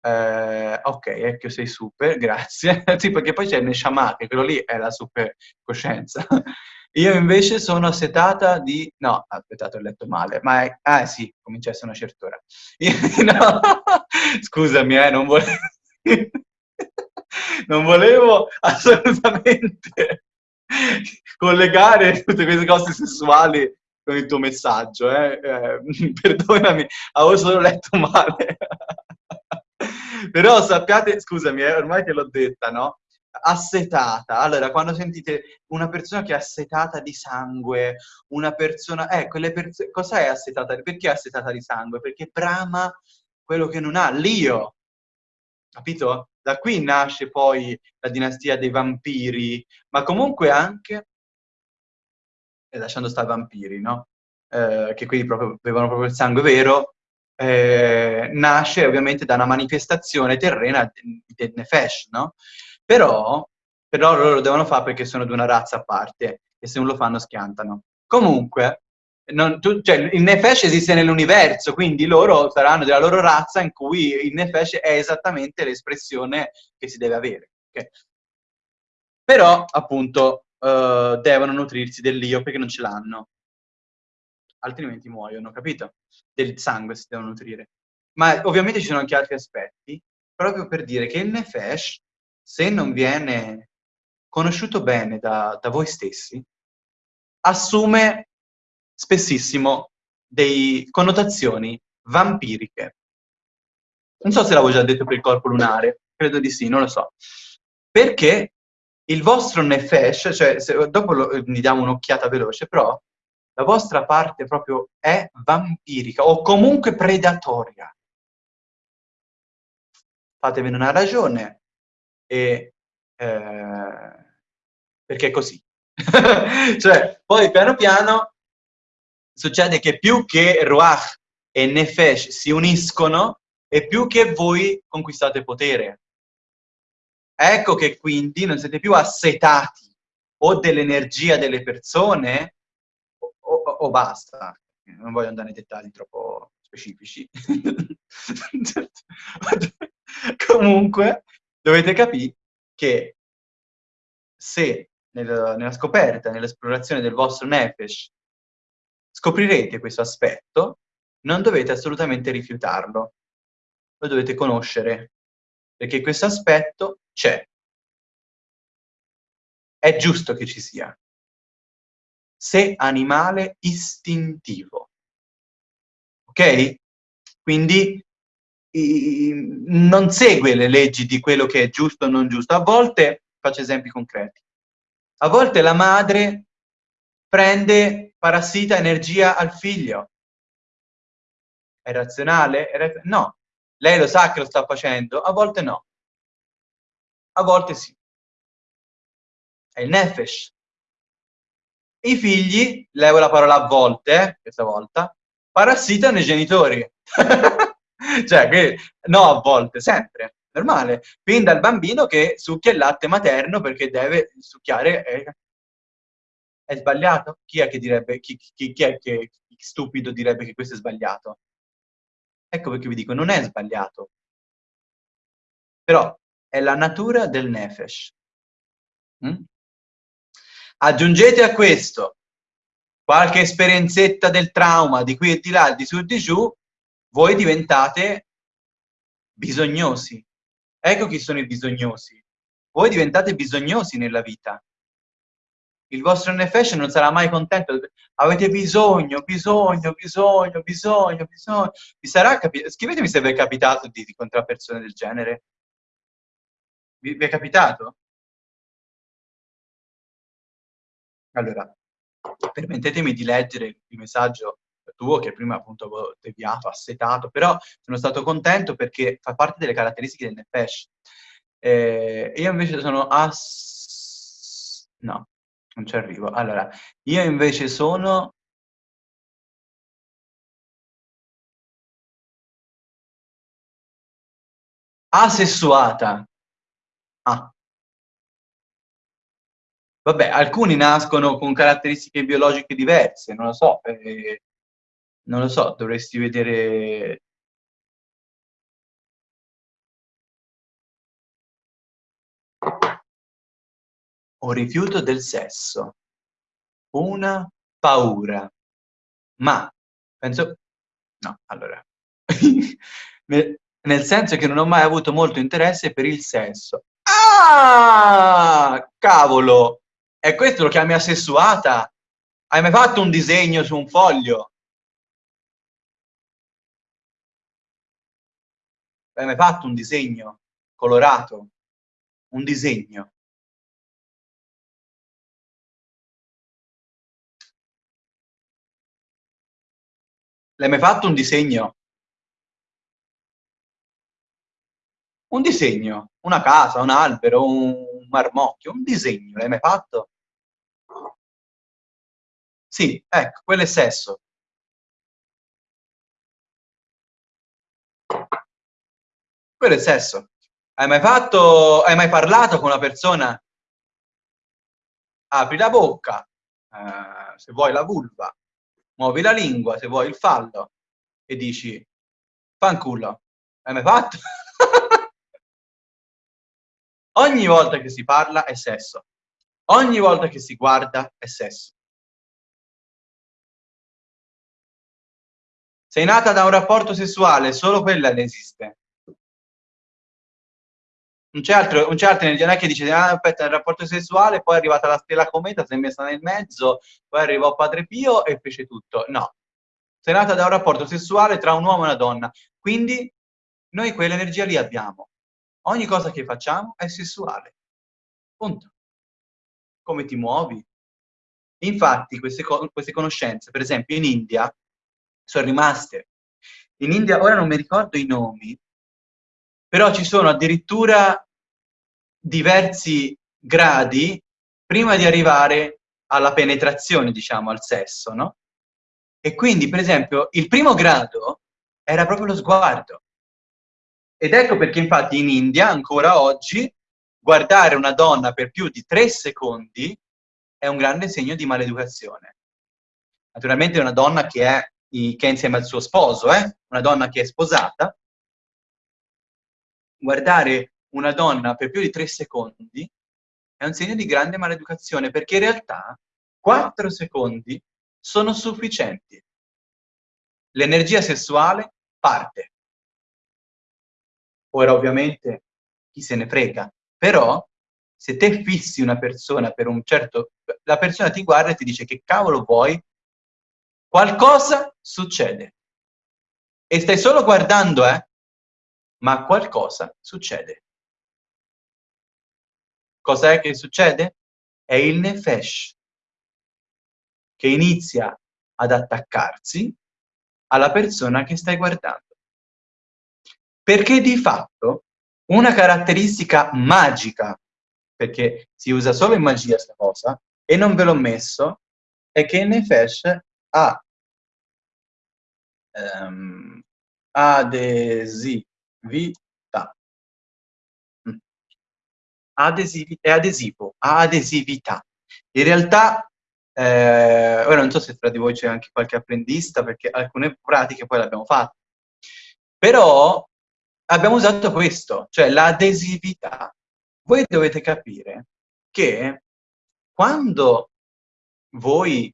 [SPEAKER 1] Eh, ok, ecco, sei super, <laughs> grazie. sì, perché poi c'è il Neshama, che quello lì è la super coscienza. <laughs> Io invece sono assetata di... No, aspettate, ho letto male, ma è... Ah sì, cominciasse una certa ora. <laughs> No, scusami, eh, non volevo... non volevo assolutamente collegare tutte queste cose sessuali con il tuo messaggio, eh? Eh, <laughs> perdonami, avevo solo letto male. <laughs> Però sappiate, scusami, eh, ormai te l'ho detta, no? Assetata. Allora, quando sentite una persona che è assetata di sangue, una persona... Eh, quelle persone... Cosa è assetata? Perché è assetata di sangue? Perché brama quello che non ha, l'io. Capito? Da qui nasce poi la dinastia dei vampiri, ma comunque anche... Lasciando stare vampiri, no? Eh, che quindi proprio, avevano proprio il sangue vero, eh, nasce ovviamente da una manifestazione terrena del Nefesh, no? Però, però loro lo devono fare perché sono di una razza a parte e se non lo fanno schiantano. Comunque, non, tu, cioè, il Nefesh esiste nell'universo, quindi loro saranno della loro razza in cui il Nefesh è esattamente l'espressione che si deve avere. Okay? Però, appunto, uh, devono nutrirsi dell'io perché non ce l'hanno. Altrimenti muoiono, capito? Del sangue si devono nutrire. Ma ovviamente ci sono anche altri aspetti, proprio per dire che il Nefesh se non viene conosciuto bene da, da voi stessi, assume spessissimo delle connotazioni vampiriche. Non so se l'avevo già detto per il corpo lunare, credo di sì, non lo so. Perché il vostro nefesh, cioè se, dopo lo, mi diamo un'occhiata veloce, però la vostra parte proprio è vampirica o comunque predatoria. Fatevene una ragione, e, eh, perché è così. <laughs> cioè, poi piano piano succede che più che Ruach e Nefesh si uniscono e più che voi conquistate potere. Ecco che quindi non siete più assetati o dell'energia delle persone o, o, o, basta. Non voglio andare in dettagli troppo specifici. <laughs> Comunque, dovete capire che se nel, nella scoperta, nell'esplorazione del vostro nefesh, scoprirete questo aspetto, non dovete assolutamente rifiutarlo, lo dovete conoscere, perché questo aspetto c'è. È giusto che ci sia. Se animale istintivo. Ok? Quindi non segue le leggi di quello che è giusto o non giusto. A volte, faccio esempi concreti, a volte la madre prende parassita energia al figlio. È razionale? È raz no. Lei lo sa che lo sta facendo? A volte no. A volte sì. È il nefesh. I figli, levo la parola a volte, questa volta, parassitano i genitori. <laughs> cioè, che, no, a volte, sempre, normale. Fin dal bambino che succhia il latte materno perché deve succhiare... Eh, è sbagliato? Chi è che direbbe, chi, chi, chi è che stupido direbbe che questo è sbagliato? Ecco perché vi dico, non è sbagliato. Però è la natura del nefesh. Mm? Aggiungete a questo qualche esperienzetta del trauma di qui e di là, di su e di giù, voi diventate bisognosi. Ecco chi sono i bisognosi. Voi diventate bisognosi nella vita. Il vostro nefesh non sarà mai contento. Avete bisogno, bisogno, bisogno, bisogno, bisogno. Vi sarà capitato? Scrivetemi se vi è capitato di incontrare persone del genere. Vi, vi è capitato? Allora, permettetemi di leggere il messaggio tuo che prima appunto avevo deviato, assetato, però sono stato contento perché fa parte delle caratteristiche del Nefesh. Eh, io invece sono ass... no, non ci arrivo. Allora, io invece sono... Asessuata. Ah. Vabbè, alcuni nascono con caratteristiche biologiche diverse, non lo so. Eh, non lo so, dovresti vedere... Un rifiuto del sesso. Una paura. Ma, penso... No, allora... <laughs> Nel senso che non ho mai avuto molto interesse per il sesso. Ah! Cavolo! E questo lo chiami assessuata? Hai mai fatto un disegno su un foglio? Hai mai fatto un disegno colorato? Un disegno? L'hai mai fatto un disegno? Un disegno, una casa, un albero, un marmocchio, un disegno, l'hai mai fatto? Sì, ecco, quello è sesso. Quello è sesso. Hai mai fatto, hai mai parlato con una persona? Apri la bocca, eh, se vuoi la vulva, muovi la lingua, se vuoi il fallo, e dici, fanculo. Hai mai fatto? <laughs> Ogni volta che si parla è sesso. Ogni volta che si guarda è sesso. Sei nata da un rapporto sessuale, solo quella ne esiste. Non c'è altro, non c'è altro non è che dice, ah, aspetta, il rapporto sessuale, poi è arrivata la stella cometa, si è messa nel mezzo, poi arrivò Padre Pio e fece tutto. No. Sei nata da un rapporto sessuale tra un uomo e una donna. Quindi noi quell'energia lì abbiamo. Ogni cosa che facciamo è sessuale. Punto. Come ti muovi. Infatti queste, queste conoscenze, per esempio in India, sono rimaste. In India, ora non mi ricordo i nomi, però ci sono addirittura diversi gradi prima di arrivare alla penetrazione, diciamo, al sesso, no? E quindi, per esempio, il primo grado era proprio lo sguardo. Ed ecco perché infatti in India, ancora oggi, guardare una donna per più di tre secondi è un grande segno di maleducazione. Naturalmente è una donna che è, che è insieme al suo sposo, eh? una donna che è sposata. Guardare una donna per più di tre secondi è un segno di grande maleducazione, perché in realtà quattro secondi sono sufficienti. L'energia sessuale parte. Ora ovviamente chi se ne frega, però se te fissi una persona per un certo... la persona ti guarda e ti dice che cavolo vuoi, qualcosa succede. E stai solo guardando, eh? Ma qualcosa succede. Cos'è che succede? È il nefesh che inizia ad attaccarsi alla persona che stai guardando. Perché di fatto una caratteristica magica, perché si usa solo in magia questa cosa, e non ve l'ho messo, è che Nefesh ha um, adesività. Mm. Adesivi, è adesivo, ha adesività. In realtà, eh, ora non so se tra di voi c'è anche qualche apprendista, perché alcune pratiche poi le abbiamo fatte, però abbiamo usato questo, cioè l'adesività. Voi dovete capire che quando voi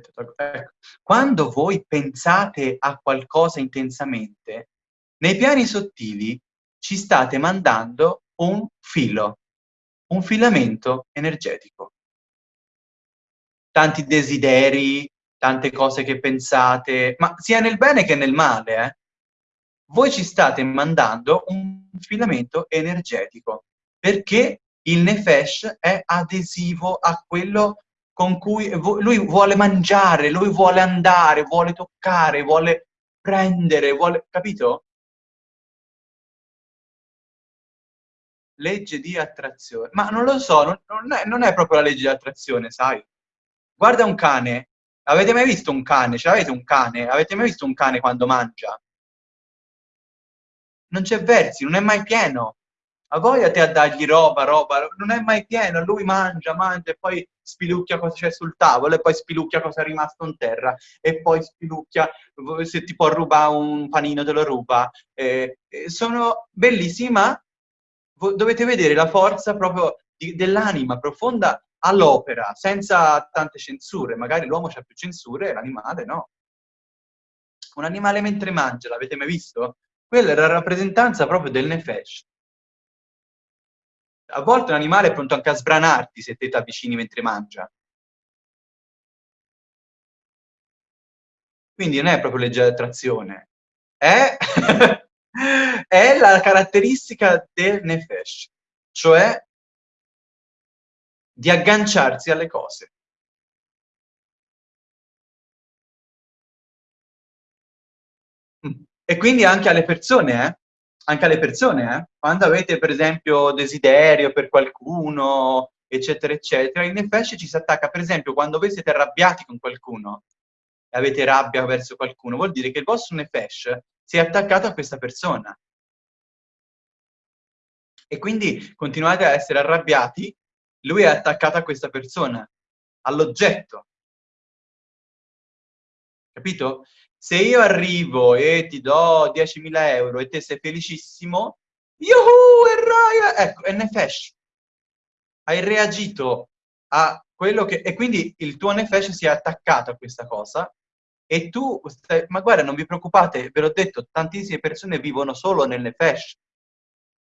[SPEAKER 1] Ecco. Quando voi pensate a qualcosa intensamente, nei piani sottili ci state mandando un filo, un filamento energetico. Tanti desideri, tante cose che pensate, ma sia nel bene che nel male, eh? Voi ci state mandando un filamento energetico, perché il nefesh è adesivo a quello con cui lui vuole mangiare, lui vuole andare, vuole toccare, vuole prendere, vuole... capito? Legge di attrazione. Ma non lo so, non, è, non è proprio la legge di attrazione, sai? Guarda un cane. Avete mai visto un cane? Cioè, avete un cane? Avete mai visto un cane quando mangia? Non c'è versi, non è mai pieno. A voglia te a dargli roba, roba, non è mai pieno, lui mangia, mangia e poi spilucchia cosa c'è sul tavolo e poi spilucchia cosa è rimasto in terra e poi spilucchia se ti può rubare un panino te lo ruba. Eh, sono bellissimi, ma dovete vedere la forza proprio dell'anima profonda all'opera, senza tante censure. Magari l'uomo c'ha più censure, l'animale no. Un animale mentre mangia, l'avete mai visto? Quella è la rappresentanza proprio del nefesh. A volte un animale è pronto anche a sbranarti se te ti avvicini mentre mangia. Quindi non è proprio legge di è, <laughs> è la caratteristica del nefesh, cioè di agganciarsi alle cose. E quindi anche alle persone, eh? Anche alle persone, eh? Quando avete, per esempio, desiderio per qualcuno, eccetera, eccetera, il nefesh ci si attacca, per esempio, quando voi siete arrabbiati con qualcuno, e avete rabbia verso qualcuno, vuol dire che il vostro nefesh si è attaccato a questa persona. E quindi continuate a essere arrabbiati, lui è attaccato a questa persona, all'oggetto. Capito? Se io arrivo e ti do 10.000 euro e te sei felicissimo, yuhu, errai! Ecco, Nefesh. Hai reagito a quello che... E quindi il tuo Nefesh si è attaccato a questa cosa e tu... Stai... Ma guarda, non vi preoccupate, ve l'ho detto, tantissime persone vivono solo nel Nefesh.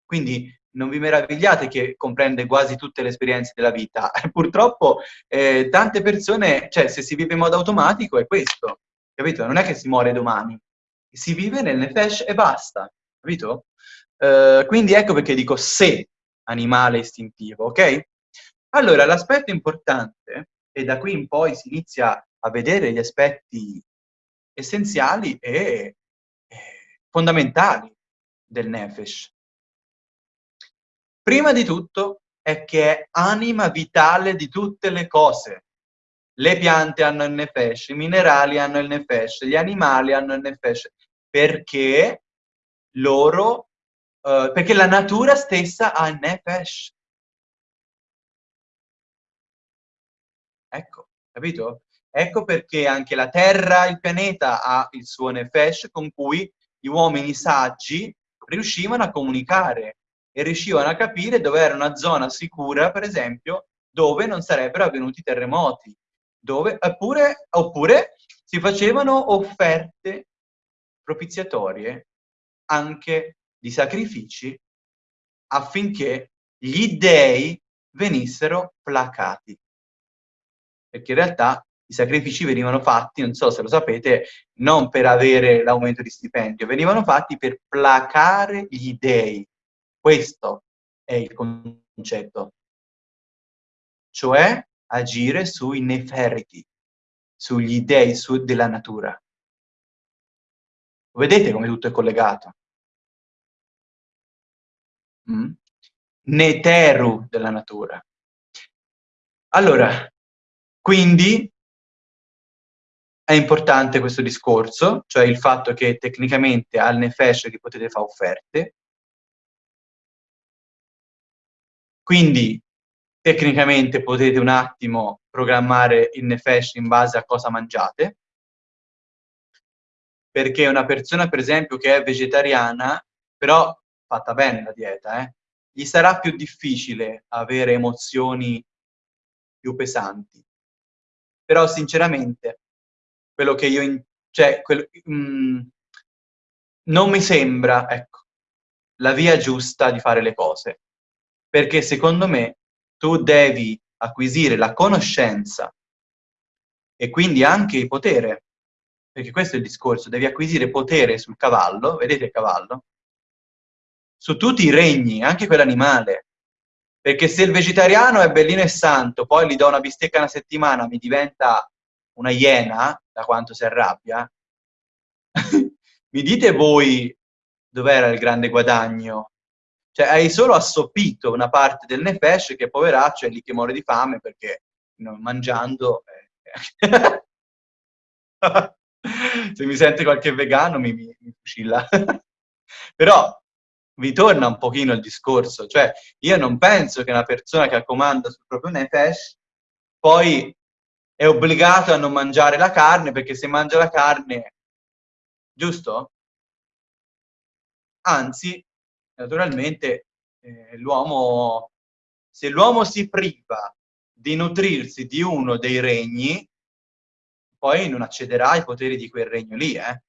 [SPEAKER 1] Quindi non vi meravigliate che comprende quasi tutte le esperienze della vita. <laughs> Purtroppo eh, tante persone, cioè se si vive in modo automatico è questo capito? Non è che si muore domani, si vive nel nefesh e basta, capito? Uh, quindi ecco perché dico se animale istintivo, ok? Allora, l'aspetto importante, e da qui in poi si inizia a vedere gli aspetti essenziali e fondamentali del nefesh. Prima di tutto è che è anima vitale di tutte le cose. Le piante hanno il nefesh, i minerali hanno il nefesh, gli animali hanno il nefesh, perché loro, uh, perché la natura stessa ha il nefesh. Ecco, capito? Ecco perché anche la Terra, il pianeta, ha il suo nefesh con cui gli uomini saggi riuscivano a comunicare e riuscivano a capire dove era una zona sicura, per esempio, dove non sarebbero avvenuti terremoti dove, oppure, oppure si facevano offerte propiziatorie anche di sacrifici affinché gli dei venissero placati. Perché in realtà i sacrifici venivano fatti, non so se lo sapete, non per avere l'aumento di stipendio, venivano fatti per placare gli dei. Questo è il concetto. Cioè, agire sui neferiti, sugli dei su, della natura. Vedete come tutto è collegato? Mm? Neteru della natura. Allora, quindi è importante questo discorso, cioè il fatto che tecnicamente al Nefesh che potete fare offerte. Quindi tecnicamente potete un attimo programmare il nefesh in base a cosa mangiate, perché una persona, per esempio, che è vegetariana, però fatta bene la dieta, eh, gli sarà più difficile avere emozioni più pesanti. Però, sinceramente, quello che io... In, cioè, quello, mm, non mi sembra, ecco, la via giusta di fare le cose. Perché secondo me tu devi acquisire la conoscenza e quindi anche il potere, perché questo è il discorso, devi acquisire potere sul cavallo, vedete il cavallo? Su tutti i regni, anche quell'animale. Perché se il vegetariano è bellino e santo, poi gli do una bistecca una settimana, mi diventa una iena, da quanto si arrabbia, <laughs> mi dite voi dov'era il grande guadagno? Cioè, hai solo assopito una parte del nefesh che poveraccio è lì che muore di fame perché no, mangiando... Eh. <laughs> Se mi sente qualche vegano mi, mi, mi fucilla. <laughs> Però vi torna un pochino il discorso, cioè io non penso che una persona che comanda sul proprio nefesh poi è obbligato a non mangiare la carne perché se mangia la carne, giusto? Anzi, naturalmente, eh, l'uomo, se l'uomo si priva di nutrirsi di uno dei regni, poi non accederà ai poteri di quel regno lì, eh?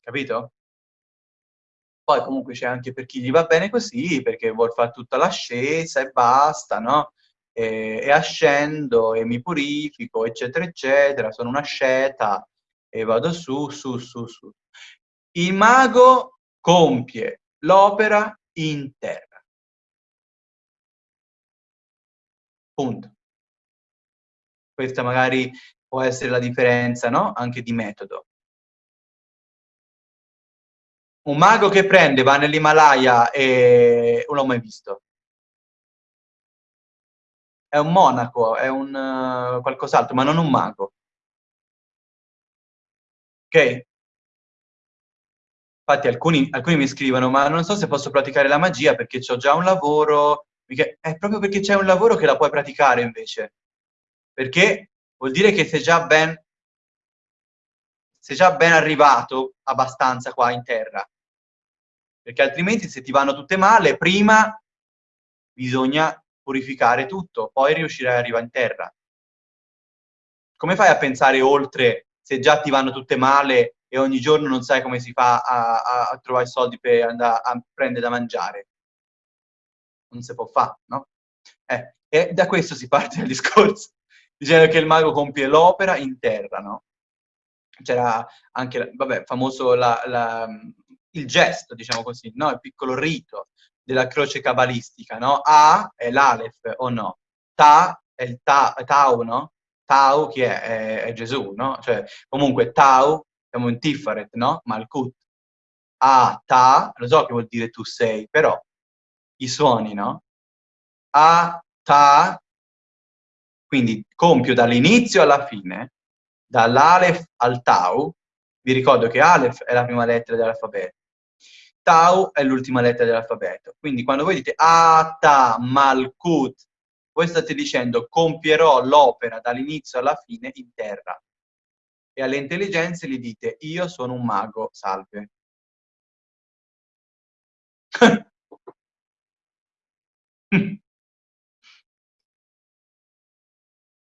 [SPEAKER 1] Capito? Poi comunque c'è anche per chi gli va bene così, perché vuol fare tutta l'ascesa e basta, no? E, e ascendo e mi purifico, eccetera, eccetera, sono una sceta e vado su, su, su, su. Il mago compie l'opera in terra. Punto. Questa magari può essere la differenza, no? Anche di metodo. Un mago che prende, va nell'Himalaya e non l'ho mai visto. È un monaco, è un uh, qualcos'altro, ma non un mago. Ok? Infatti alcuni, alcuni, mi scrivono, ma non so se posso praticare la magia perché ho già un lavoro. È proprio perché c'è un lavoro che la puoi praticare invece. Perché vuol dire che sei già ben, sei già ben arrivato abbastanza qua in terra. Perché altrimenti se ti vanno tutte male, prima bisogna purificare tutto, poi riuscirai ad arrivare in terra. Come fai a pensare oltre se già ti vanno tutte male e ogni giorno non sai come si fa a, a, a trovare soldi per andare a prendere da mangiare. Non si può fare, no? Eh, e da questo si parte il discorso, <laughs> dicendo che il mago compie l'opera in terra, no? C'era anche, vabbè, famoso la, la, il gesto, diciamo così, no? Il piccolo rito della croce cabalistica, no? A è l'Alef o no? Ta è il ta, Tau, no? Tau chi è? È, è Gesù, no? Cioè, comunque Tau siamo in Tiferet, no? Malkut. A, ta, lo so che vuol dire tu sei, però i suoni, no? A, ta, quindi compio dall'inizio alla fine, dall'Alef al Tau, vi ricordo che Alef è la prima lettera dell'alfabeto, Tau è l'ultima lettera dell'alfabeto. Quindi quando voi dite A, Ta, Malkut, voi state dicendo compierò l'opera dall'inizio alla fine in terra e alle intelligenze gli dite io sono un mago, salve. <laughs>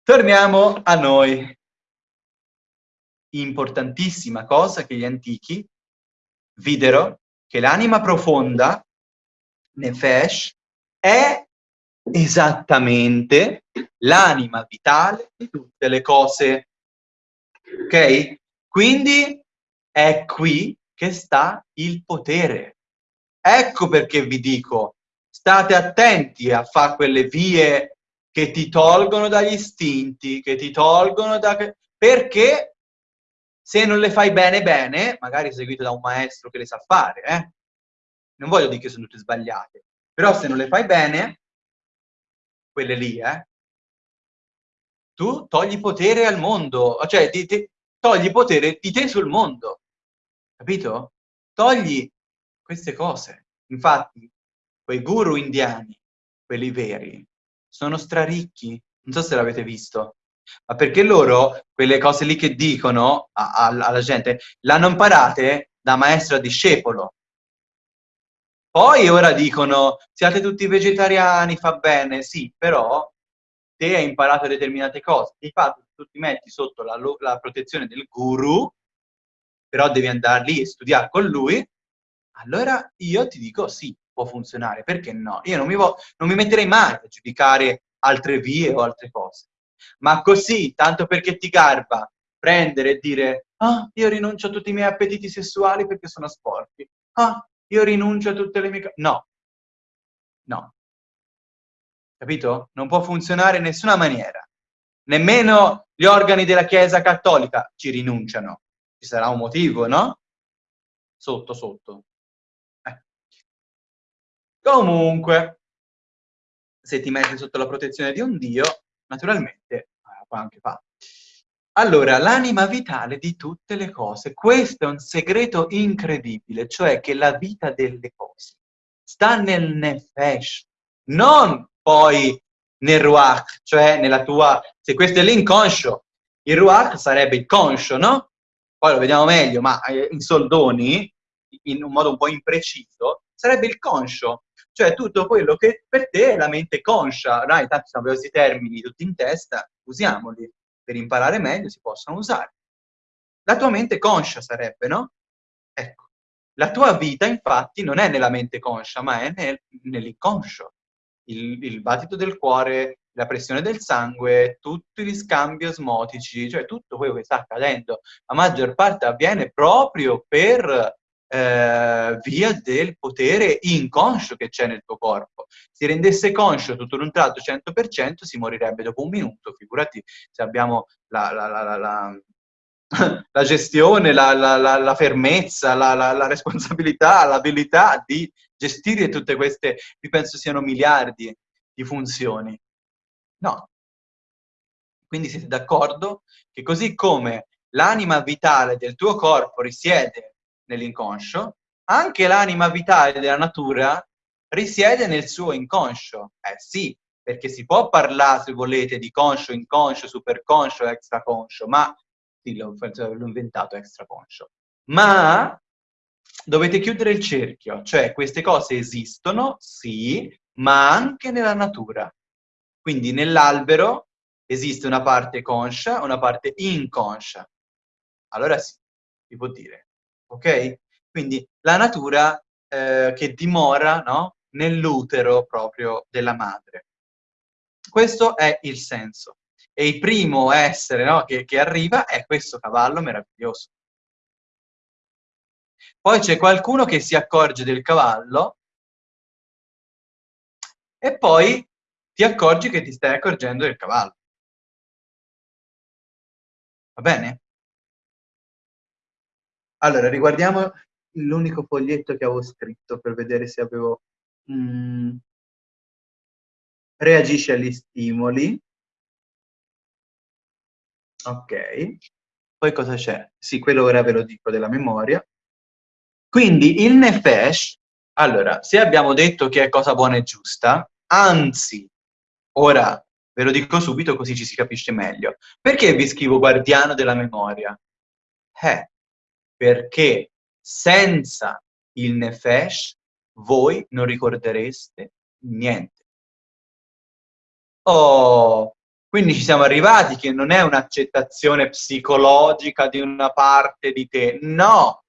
[SPEAKER 1] Torniamo a noi. Importantissima cosa che gli antichi videro che l'anima profonda, Nefesh, è esattamente l'anima vitale di tutte le cose. Ok? Quindi è qui che sta il potere. Ecco perché vi dico, state attenti a fare quelle vie che ti tolgono dagli istinti, che ti tolgono da... perché se non le fai bene bene, magari seguito da un maestro che le sa fare, eh? non voglio dire che sono tutte sbagliate, però se non le fai bene, quelle lì, eh, tu togli potere al mondo, cioè ti, ti, togli potere di te sul mondo, capito? Togli queste cose. Infatti, quei guru indiani, quelli veri, sono straricchi, non so se l'avete visto, ma perché loro, quelle cose lì che dicono a, a, alla gente, l'hanno imparate da maestro a discepolo. Poi ora dicono, siate tutti vegetariani, fa bene, sì, però te hai imparato determinate cose, di fatto tu ti metti sotto la, la protezione del guru, però devi andare lì e studiare con lui, allora io ti dico sì, può funzionare, perché no? Io non mi, non mi metterei mai a giudicare altre vie o altre cose. Ma così, tanto perché ti garba, prendere e dire ah, io rinuncio a tutti i miei appetiti sessuali perché sono sporchi. Ah, io rinuncio a tutte le mie... No. No. Capito? Non può funzionare in nessuna maniera. Nemmeno gli organi della Chiesa Cattolica ci rinunciano. Ci sarà un motivo, no? Sotto, sotto. Eh. Comunque, se ti metti sotto la protezione di un Dio, naturalmente eh, puoi anche fare. Allora, l'anima vitale di tutte le cose. Questo è un segreto incredibile, cioè che la vita delle cose sta nel nefesh, non poi nel ruach, cioè nella tua... Se questo è l'inconscio, il ruach sarebbe il conscio, no? Poi lo vediamo meglio, ma eh, in soldoni, in un modo un po' impreciso, sarebbe il conscio, cioè tutto quello che per te è la mente conscia. Dai, tanto sono questi termini tutti in testa, usiamoli per imparare meglio si possono usare. La tua mente conscia sarebbe, no? Ecco, la tua vita infatti non è nella mente conscia, ma è nel, nell'inconscio. Il, il battito del cuore, la pressione del sangue, tutti gli scambi osmotici, cioè tutto quello che sta accadendo, la maggior parte avviene proprio per eh, via del potere inconscio che c'è nel tuo corpo. Si rendesse conscio tutto d'un tratto 100%, si morirebbe dopo un minuto, figurati se abbiamo la, la, la, la gestione, la, fermezza, la, responsabilità, l'abilità di gestire tutte queste, io penso siano miliardi di funzioni. No. Quindi siete d'accordo che così come l'anima vitale del tuo corpo risiede nell'inconscio, anche l'anima vitale della natura risiede nel suo inconscio. Eh sì, perché si può parlare, se volete, di conscio, inconscio, superconscio, extraconscio, ma sì, l'ho inventato extraconscio. Ma dovete chiudere il cerchio, cioè queste cose esistono, sì, ma anche nella natura. Quindi nell'albero esiste una parte conscia, una parte inconscia. Allora sì, si può dire ok? Quindi la natura eh, che dimora no? nell'utero proprio della madre. Questo è il senso. E il primo essere no, che, che arriva è questo cavallo meraviglioso. Poi c'è qualcuno che si accorge del cavallo e poi ti accorgi che ti stai accorgendo del cavallo. Va bene? Allora, riguardiamo l'unico foglietto che avevo scritto per vedere se avevo... Mm, reagisce agli stimoli. Ok. Poi cosa c'è? Sì, quello ora ve lo dico della memoria. Quindi il nefesh, allora, se abbiamo detto che è cosa buona e giusta, anzi, ora ve lo dico subito così ci si capisce meglio. Perché vi scrivo guardiano della memoria? Eh, perché senza il nefesh voi non ricordereste niente. Oh, quindi ci siamo arrivati che non è un'accettazione psicologica di una parte di te, no,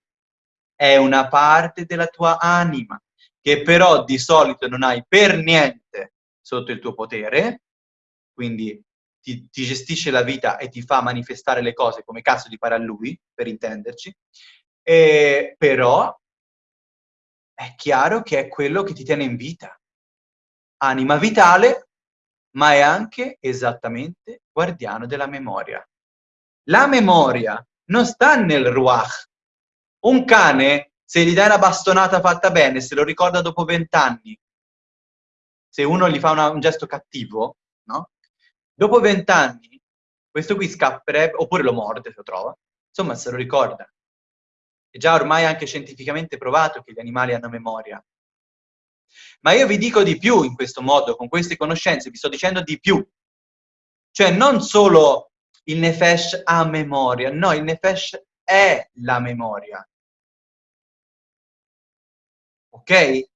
[SPEAKER 1] è una parte della tua anima, che però di solito non hai per niente sotto il tuo potere, quindi ti, ti, gestisce la vita e ti fa manifestare le cose come cazzo di pare a lui, per intenderci, e, però è chiaro che è quello che ti tiene in vita. Anima vitale, ma è anche esattamente guardiano della memoria. La memoria non sta nel ruach. Un cane, se gli dai una bastonata fatta bene, se lo ricorda dopo vent'anni, se uno gli fa una, un gesto cattivo, no? Dopo vent'anni, questo qui scapperebbe, oppure lo morde se lo trova, insomma se lo ricorda. È già ormai anche scientificamente provato che gli animali hanno memoria. Ma io vi dico di più in questo modo, con queste conoscenze, vi sto dicendo di più. Cioè non solo il Nefesh ha memoria, no, il Nefesh è la memoria. Ok?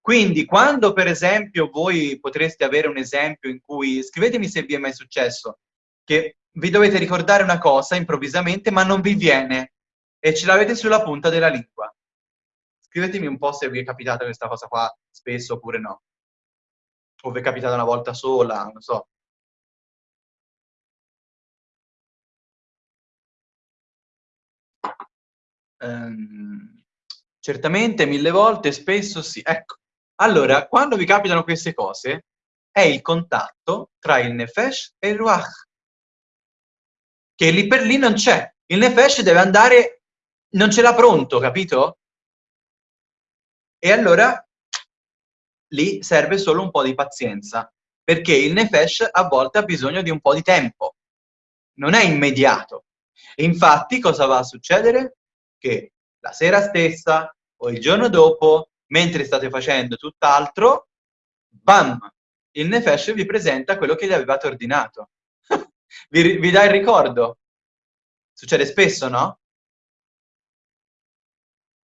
[SPEAKER 1] Quindi quando per esempio voi potreste avere un esempio in cui, scrivetemi se vi è mai successo, che vi dovete ricordare una cosa improvvisamente ma non vi viene e ce l'avete sulla punta della lingua. Scrivetemi un po' se vi è capitata questa cosa qua spesso oppure no. O vi è capitata una volta sola, non so. Um, certamente, mille volte, spesso sì. Ecco, allora, quando vi capitano queste cose, è il contatto tra il nefesh e il ruach, che lì per lì non c'è. Il nefesh deve andare, non ce l'ha pronto, capito? E allora lì serve solo un po' di pazienza, perché il nefesh a volte ha bisogno di un po' di tempo, non è immediato. Infatti cosa va a succedere? Che la sera stessa o il giorno dopo mentre state facendo tutt'altro, bam, il Nefesh vi presenta quello che gli avevate ordinato. <laughs> vi, vi dà il ricordo. Succede spesso, no?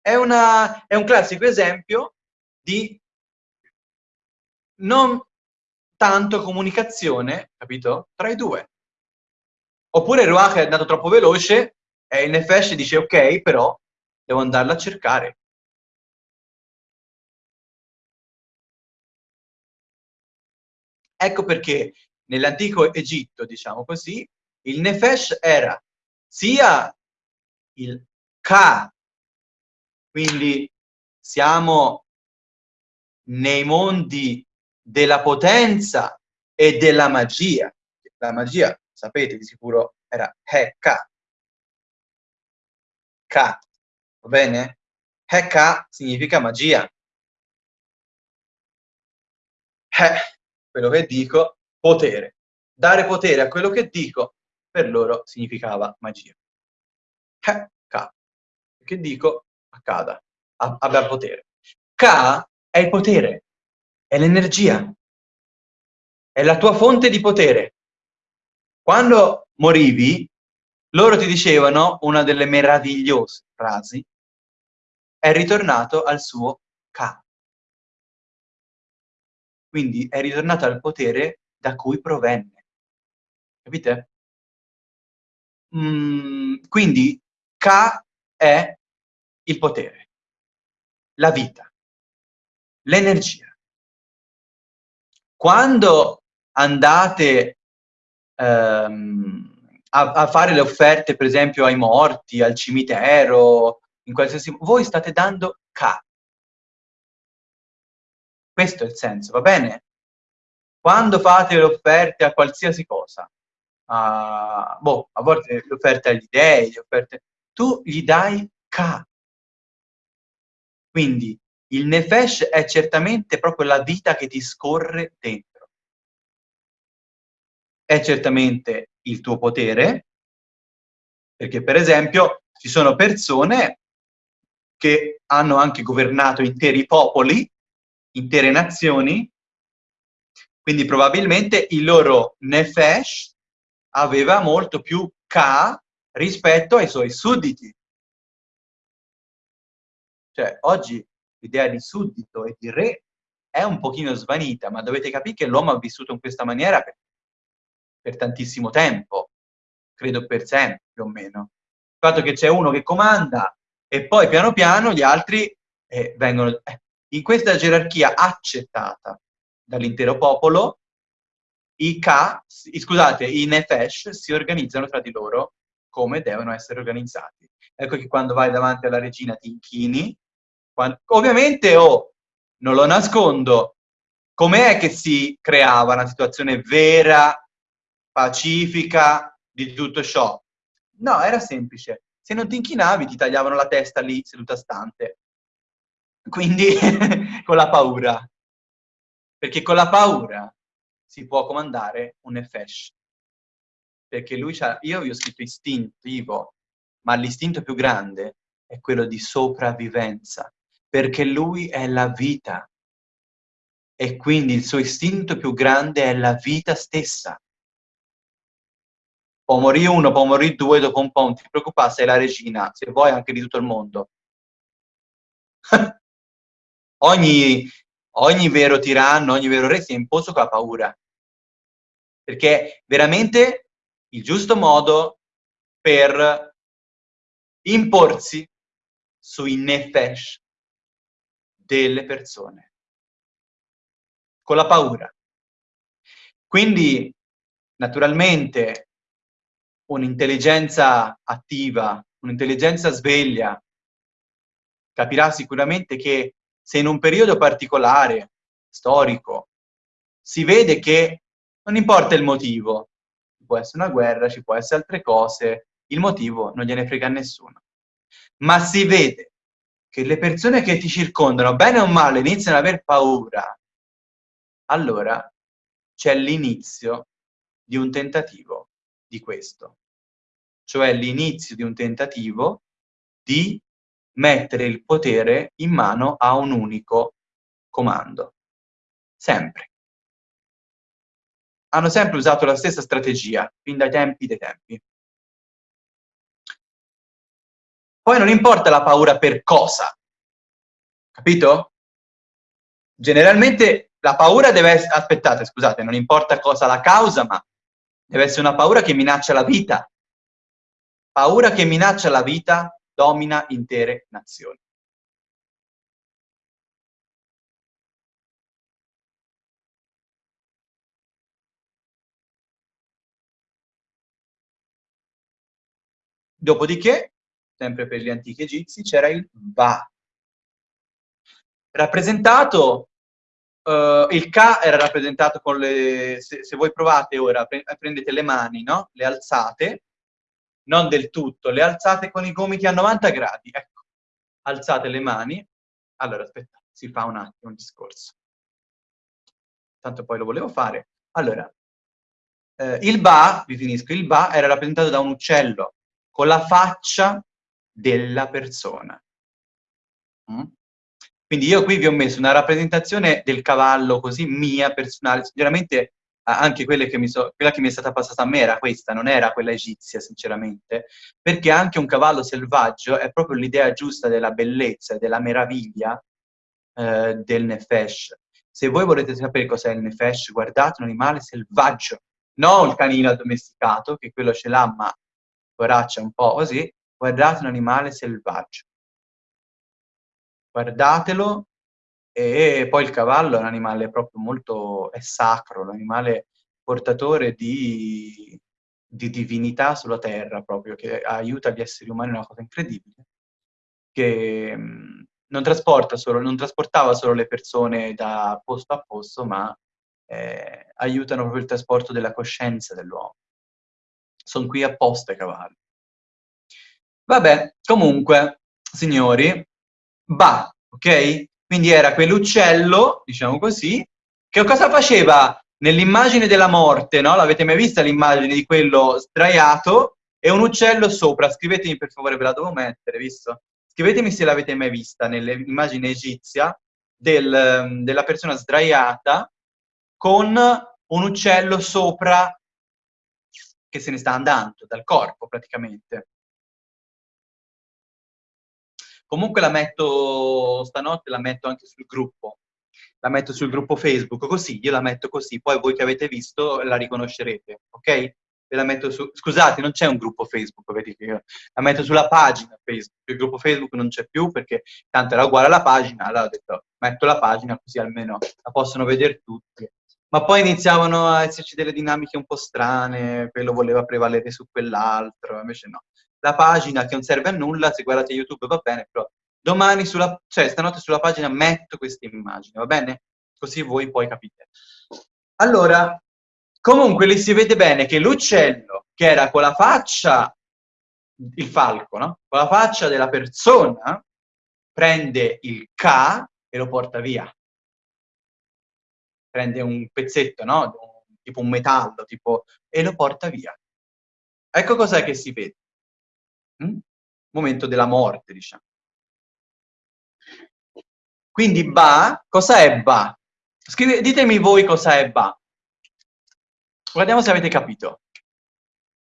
[SPEAKER 1] È, una, è un classico esempio di non tanto comunicazione, capito? Tra i due. Oppure Ruach è andato troppo veloce e il Nefesh dice ok, però devo andarla a cercare. Ecco perché nell'antico Egitto, diciamo così, il Nefesh era sia il Ka, quindi siamo nei mondi della potenza e della magia. La magia, sapete di sicuro, era Heka. Ka, va bene? Heka significa magia. He quello che dico, potere. Dare potere a quello che dico, per loro significava magia. Eh, Ka. Che dico, accada, abbia potere. Ka è il potere, è l'energia, è la tua fonte di potere. Quando morivi, loro ti dicevano una delle meravigliose frasi, è ritornato al suo Ka. Quindi è ritornato al potere da cui provenne. Capite? Mm, quindi Ka è il potere, la vita, l'energia. Quando andate ehm, a, a, fare le offerte, per esempio, ai morti, al cimitero, in qualsiasi... voi state dando Ka, questo è il senso, va bene? Quando fate le offerte a qualsiasi cosa, a, boh, a volte le offerte agli dei, le offerte, tu gli dai Ka. Quindi il Nefesh è certamente proprio la vita che ti scorre dentro. È certamente il tuo potere, perché per esempio ci sono persone che hanno anche governato interi popoli intere nazioni, quindi probabilmente il loro Nefesh aveva molto più Ka rispetto ai suoi sudditi. Cioè, oggi l'idea di suddito e di re è un pochino svanita, ma dovete capire che l'uomo ha vissuto in questa maniera per, per tantissimo tempo, credo per sempre più o meno. Il fatto che c'è uno che comanda e poi piano piano gli altri eh, vengono... Eh, in questa gerarchia accettata dall'intero popolo, i Ka, scusate, i Nefesh si organizzano tra di loro come devono essere organizzati. Ecco che quando vai davanti alla regina ti inchini, quando, ovviamente, oh, non lo nascondo, com'è che si creava una situazione vera, pacifica di tutto ciò? No, era semplice. Se non ti inchinavi ti tagliavano la testa lì, seduta stante. Quindi <laughs> con la paura. Perché con la paura si può comandare un Nefesh. Perché lui c'ha, io vi ho scritto istintivo, ma l'istinto più grande è quello di sopravvivenza, perché lui è la vita. E quindi il suo istinto più grande è la vita stessa. Può morire uno, può morire due, dopo un po' non ti preoccupare, sei la regina, se vuoi anche di tutto il mondo. <laughs> ogni, ogni vero tiranno, ogni vero re si è imposto con la paura. Perché veramente il giusto modo per imporsi sui nefesh delle persone. Con la paura. Quindi, naturalmente, un'intelligenza attiva, un'intelligenza sveglia, capirà sicuramente che se in un periodo particolare, storico, si vede che non importa il motivo, ci può essere una guerra, ci può essere altre cose, il motivo non gliene frega a nessuno. Ma si vede che le persone che ti circondano, bene o male, iniziano ad aver paura, allora c'è l'inizio di un tentativo di questo. Cioè l'inizio di un tentativo di mettere il potere in mano a un unico comando. Sempre. Hanno sempre usato la stessa strategia, fin dai tempi dei tempi. Poi non importa la paura per cosa, capito? Generalmente la paura deve essere, aspettate, scusate, non importa cosa la causa, ma deve essere una paura che minaccia la vita. Paura che minaccia la vita domina intere nazioni. Dopodiché, sempre per gli antichi egizi, c'era il Va, rappresentato Uh, il K era rappresentato con le... Se, se voi provate ora, pre prendete le mani, no? Le alzate, non del tutto, le alzate con i gomiti a 90 gradi, ecco. Alzate le mani. Allora, aspetta, si fa un attimo un discorso. Tanto poi lo volevo fare. Allora, eh, il Ba, vi finisco, il Ba era rappresentato da un uccello con la faccia della persona. Mm? Quindi io qui vi ho messo una rappresentazione del cavallo così mia, personale, sinceramente anche che so, quella che mi è stata passata a me era questa, non era quella egizia, sinceramente, perché anche un cavallo selvaggio è proprio l'idea giusta della bellezza e della meraviglia eh, del Nefesh. Se voi volete sapere cos'è il Nefesh, guardate un animale selvaggio, non il canino addomesticato, che quello ce l'ha, ma poraccia un po' così, guardate un animale selvaggio guardatelo, e poi il cavallo è un animale proprio molto, è sacro, l'animale portatore di, di, divinità sulla terra proprio, che aiuta gli esseri umani, una cosa incredibile, che mh, non, trasporta solo, non trasportava solo le persone da posto a posto, ma eh, aiutano proprio il trasporto della coscienza dell'uomo. Sono qui apposta i cavalli. Vabbè, comunque, signori, Ba, ok? Quindi era quell'uccello, diciamo così, che cosa faceva nell'immagine della morte, no? L'avete mai vista l'immagine di quello sdraiato e un uccello sopra? Scrivetemi per favore, ve la devo mettere, visto? Scrivetemi se l'avete mai vista nell'immagine egizia del, della persona sdraiata con un uccello sopra che se ne sta andando dal corpo praticamente. Comunque la metto stanotte, la metto anche sul gruppo. La metto sul gruppo Facebook, così, io la metto così, poi voi che avete visto la riconoscerete, ok? Ve la metto su... Scusate, non c'è un gruppo Facebook, vedete, io la metto sulla pagina Facebook, il gruppo Facebook non c'è più perché tanto era uguale alla pagina, allora ho detto metto la pagina così almeno la possono vedere tutti. Ma poi iniziavano a esserci delle dinamiche un po' strane, quello voleva prevalere su quell'altro, invece no la pagina che non serve a nulla, se guardate YouTube va bene, però domani, sulla, cioè stanotte sulla pagina metto questa immagine, va bene? Così voi poi capite. Allora, comunque lì si vede bene che l'uccello, che era con la faccia, il falco, no? Con la faccia della persona, prende il K e lo porta via. Prende un pezzetto, no? Tipo un metallo, tipo, e lo porta via. Ecco cos'è che si vede. Mm? Momento della morte, diciamo. Quindi Ba, cosa è Ba? Scrive, ditemi voi cosa è Ba. Guardiamo se avete capito.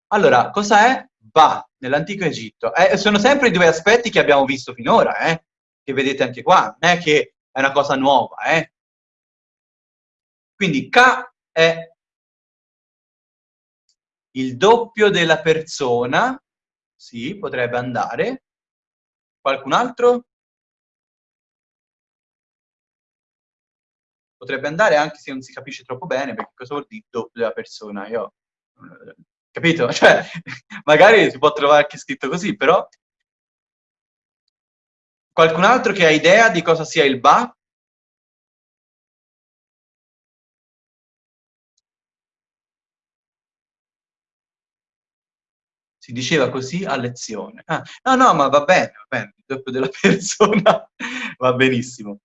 [SPEAKER 1] Allora, cosa è Ba nell'antico Egitto? Eh, sono sempre i due aspetti che abbiamo visto finora, eh? che vedete anche qua, non è che è una cosa nuova. Eh? Quindi K è il doppio della persona, sì, potrebbe andare. Qualcun altro? Potrebbe andare anche se non si capisce troppo bene, perché cosa vuol dire doppio della persona? Io, capito? <laughs> Cioè, magari si può trovare anche scritto così, però... Qualcun altro che ha idea di cosa sia il ba? Si diceva così a lezione. Ah, no, no, ma va bene, va bene, il doppio della <laughs> persona va benissimo.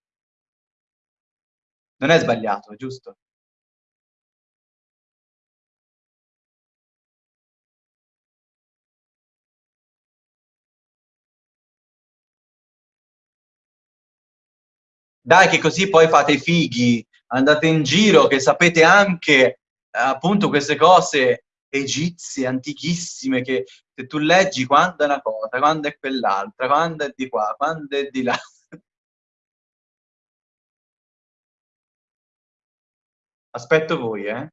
[SPEAKER 1] Non è sbagliato, giusto? Dai che così poi fate i fighi, andate in giro che sapete anche appunto queste cose egizie, antichissime, che se tu leggi quando è una cosa, quando è quell'altra, quando è di qua, quando è di là. <laughs> Aspetto voi, eh.